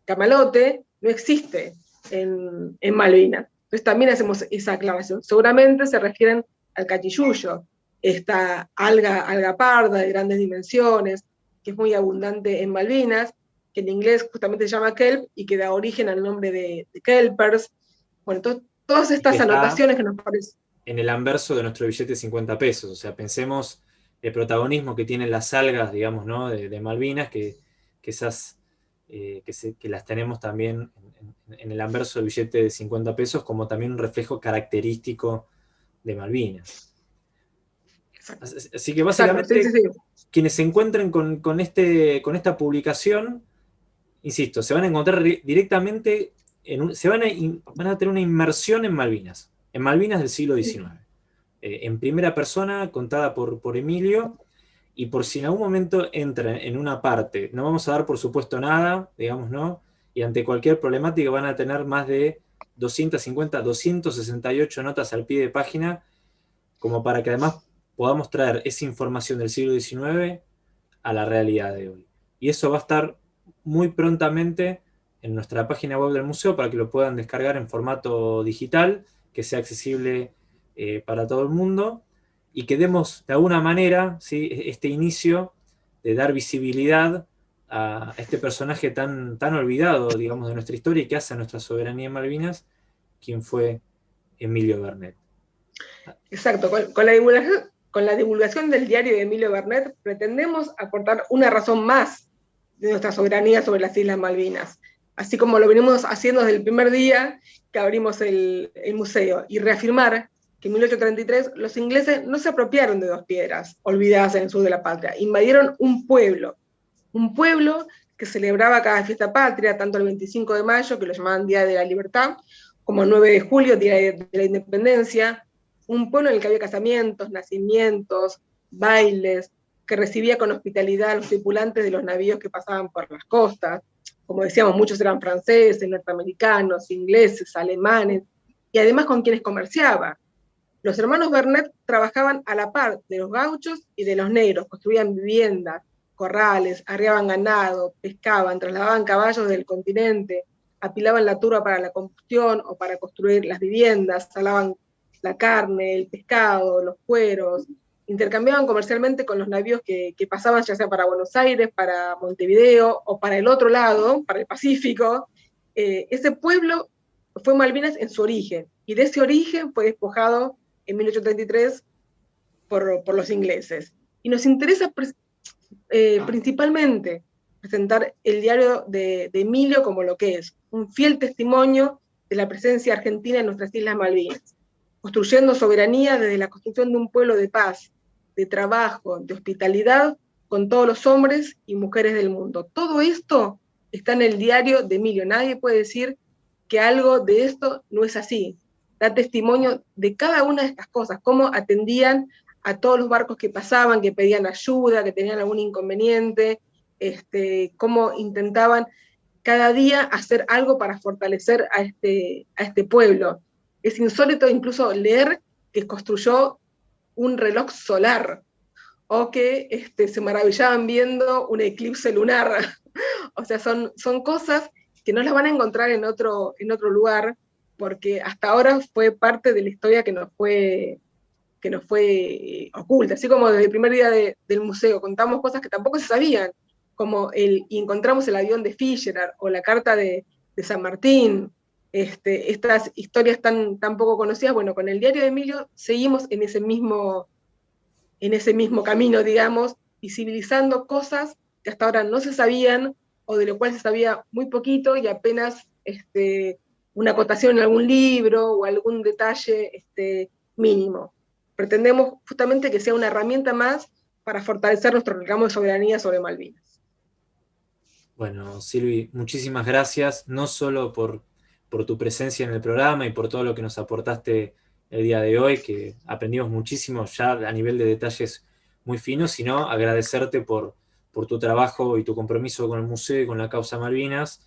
Camalote no existe en, en Malvinas. Entonces también hacemos esa aclaración. Seguramente se refieren al cachilluyo, esta alga, alga parda de grandes dimensiones, que es muy abundante en Malvinas, que en inglés justamente se llama kelp y que da origen al nombre de, kelpers. Bueno, todas estas anotaciones que nos parecen. En el anverso de nuestro billete de 50 pesos, o sea, pensemos el protagonismo que tienen las algas, digamos, ¿no? de, Malvinas, que, esas, eh, que, las tenemos también en, en, el anverso del billete de 50 pesos como también un reflejo característico de Malvinas. Así que básicamente quienes se encuentren con, este, con esta publicación, insisto, se van a encontrar directamente, en se van a, van a tener una inmersión en Malvinas, en Malvinas del siglo XIX. Eh, en primera persona, contada por, por Emilio, y por si en algún momento entra en una parte, no vamos a dar por supuesto nada, digamos, ¿no? Y ante cualquier problemática van a tener más de 250, 268 notas al pie de página, como para que además podamos traer esa información del siglo XIX a la realidad de hoy. Y eso va a estar muy prontamente en nuestra página web del museo para que lo puedan descargar en formato digital, que sea accesible eh, para todo el mundo, y que demos de alguna manera ¿sí? este inicio de dar visibilidad a este personaje tan, tan olvidado, digamos, de nuestra historia y que hace a nuestra soberanía en Malvinas, quien fue Emilio Bernet. Exacto, con, la divulgación, con la divulgación del diario de Emilio Bernet, pretendemos aportar una razón más de nuestra soberanía sobre las Islas Malvinas, así como lo venimos haciendo desde el primer día que abrimos el, museo, y reafirmar que en 1833 los ingleses no se apropiaron de dos piedras, olvidadas en el sur de la patria, invadieron un pueblo, un pueblo que celebraba cada fiesta patria, tanto el 25 de mayo, que lo llamaban Día de la Libertad, como el 9 de julio, Día de la Independencia, un pueblo en el que había casamientos, nacimientos, bailes, que recibía con hospitalidad a los tripulantes de los navíos que pasaban por las costas. Como decíamos, muchos eran franceses, norteamericanos, ingleses, alemanes, y además con quienes comerciaba. Los hermanos Bernet trabajaban a la par de los gauchos y de los negros, construían viviendas, corrales, arriaban ganado, pescaban, trasladaban caballos del continente, apilaban la turba para la combustión o para construir las viviendas, salaban la carne, el pescado, los cueros, intercambiaban comercialmente con los navíos que, pasaban ya sea para Buenos Aires, para Montevideo o para el otro lado, para el Pacífico. Eh, ese pueblo fue Malvinas en su origen, y de ese origen fue despojado en 1833 por, por los ingleses. Y nos interesa eh, principalmente presentar el diario de, de Emilio como lo que es, un fiel testimonio de la presencia argentina en nuestras Islas Malvinas construyendo soberanía desde la construcción de un pueblo de paz, de trabajo, de hospitalidad con todos los hombres y mujeres del mundo. Todo esto está en el diario de Emilio. Nadie puede decir que algo de esto no es así. Da testimonio de cada una de estas cosas, cómo atendían a todos los barcos que pasaban, que pedían ayuda, que tenían algún inconveniente, este, cómo intentaban cada día hacer algo para fortalecer a este, a este pueblo. Es insólito incluso leer que construyó un reloj solar, o que este, se maravillaban viendo un eclipse lunar. <laughs> o sea, son, son cosas que no las van a encontrar en otro, en otro lugar, porque hasta ahora fue parte de la historia que nos fue, que nos fue oculta. Así como desde el primer día del museo contamos cosas que tampoco se sabían, como el, encontramos el avión de Fischer o la carta de San Martín, este, estas historias tan, tan poco conocidas, bueno, con el diario de Emilio seguimos en ese mismo, en ese mismo camino, digamos, visibilizando cosas que hasta ahora no se sabían, o de lo cual se sabía muy poquito, y apenas este, una acotación en algún libro, o algún detalle este, mínimo. Pretendemos justamente que sea una herramienta más para fortalecer nuestro reclamo de soberanía sobre Malvinas. Bueno, Silvi, muchísimas gracias, no solo por por tu presencia en el programa y por todo lo que nos aportaste el día de hoy, que aprendimos muchísimo ya a nivel de detalles muy finos, sino agradecerte por, por tu trabajo y tu compromiso con el museo y con la causa Malvinas,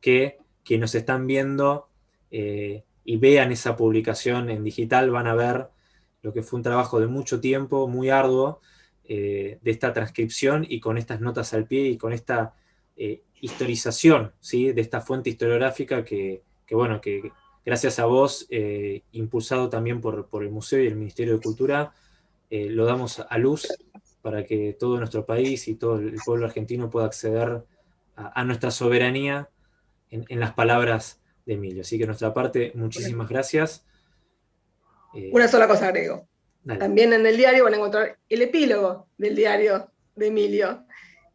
que quienes nos están viendo eh, y vean esa publicación en digital van a ver lo que fue un trabajo de mucho tiempo, muy arduo, eh, de esta transcripción y con estas notas al pie y con esta eh, historización ¿sí? de esta fuente historiográfica que, que bueno, que gracias a vos, eh, impulsado también por, el Museo y el Ministerio de Cultura, eh, lo damos a luz para que todo nuestro país y todo el pueblo argentino pueda acceder a, nuestra soberanía en, las palabras de Emilio. Así que nuestra parte, muchísimas gracias. Eh, Una sola cosa agrego. También en el diario van a encontrar el epílogo del diario de Emilio,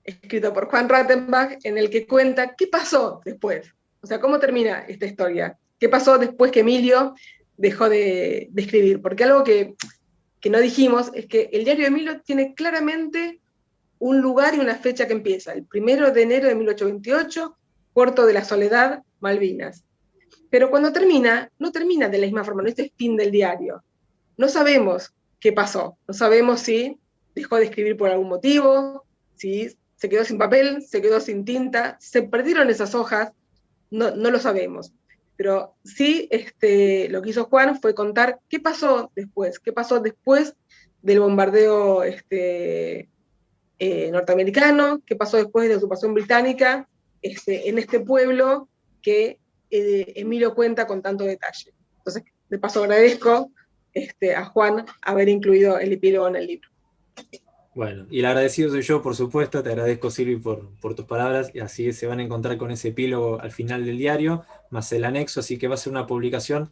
escrito por Juan Rattenbach, en el que cuenta qué pasó después o sea, ¿cómo termina esta historia? ¿Qué pasó después que Emilio dejó de, escribir? Porque algo que, no dijimos es que el diario de Emilio tiene claramente un lugar y una fecha que empieza, el primero de enero de 1828, Puerto de la Soledad, Malvinas. Pero cuando termina, no termina de la misma forma, no es fin del diario. No sabemos qué pasó, no sabemos si dejó de escribir por algún motivo, si se quedó sin papel, se quedó sin tinta, se perdieron esas hojas, no, lo sabemos. Pero sí, este, lo que hizo Juan fue contar qué pasó después, qué pasó después del bombardeo este, eh, norteamericano, qué pasó después de la ocupación británica este, en este pueblo que eh, Emilio cuenta con tanto detalle. Entonces, de paso agradezco este, a Juan haber incluido el epílogo en el libro. Bueno, y el agradecido soy yo, por supuesto, te agradezco Silvi por, tus palabras, y así se van a encontrar con ese epílogo al final del diario, más el anexo, así que va a ser una publicación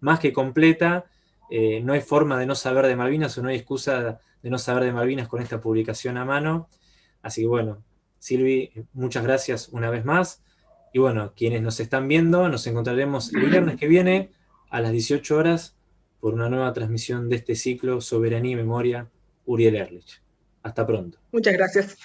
más que completa, eh, no hay forma de no saber de Malvinas o no hay excusa de no saber de Malvinas con esta publicación a mano. Así que bueno, Silvi, muchas gracias una vez más. Y bueno, quienes nos están viendo, nos encontraremos el viernes que viene a las 18 horas por una nueva transmisión de este ciclo Soberanía y Memoria, Uriel Erlich. Hasta pronto. Muchas gracias.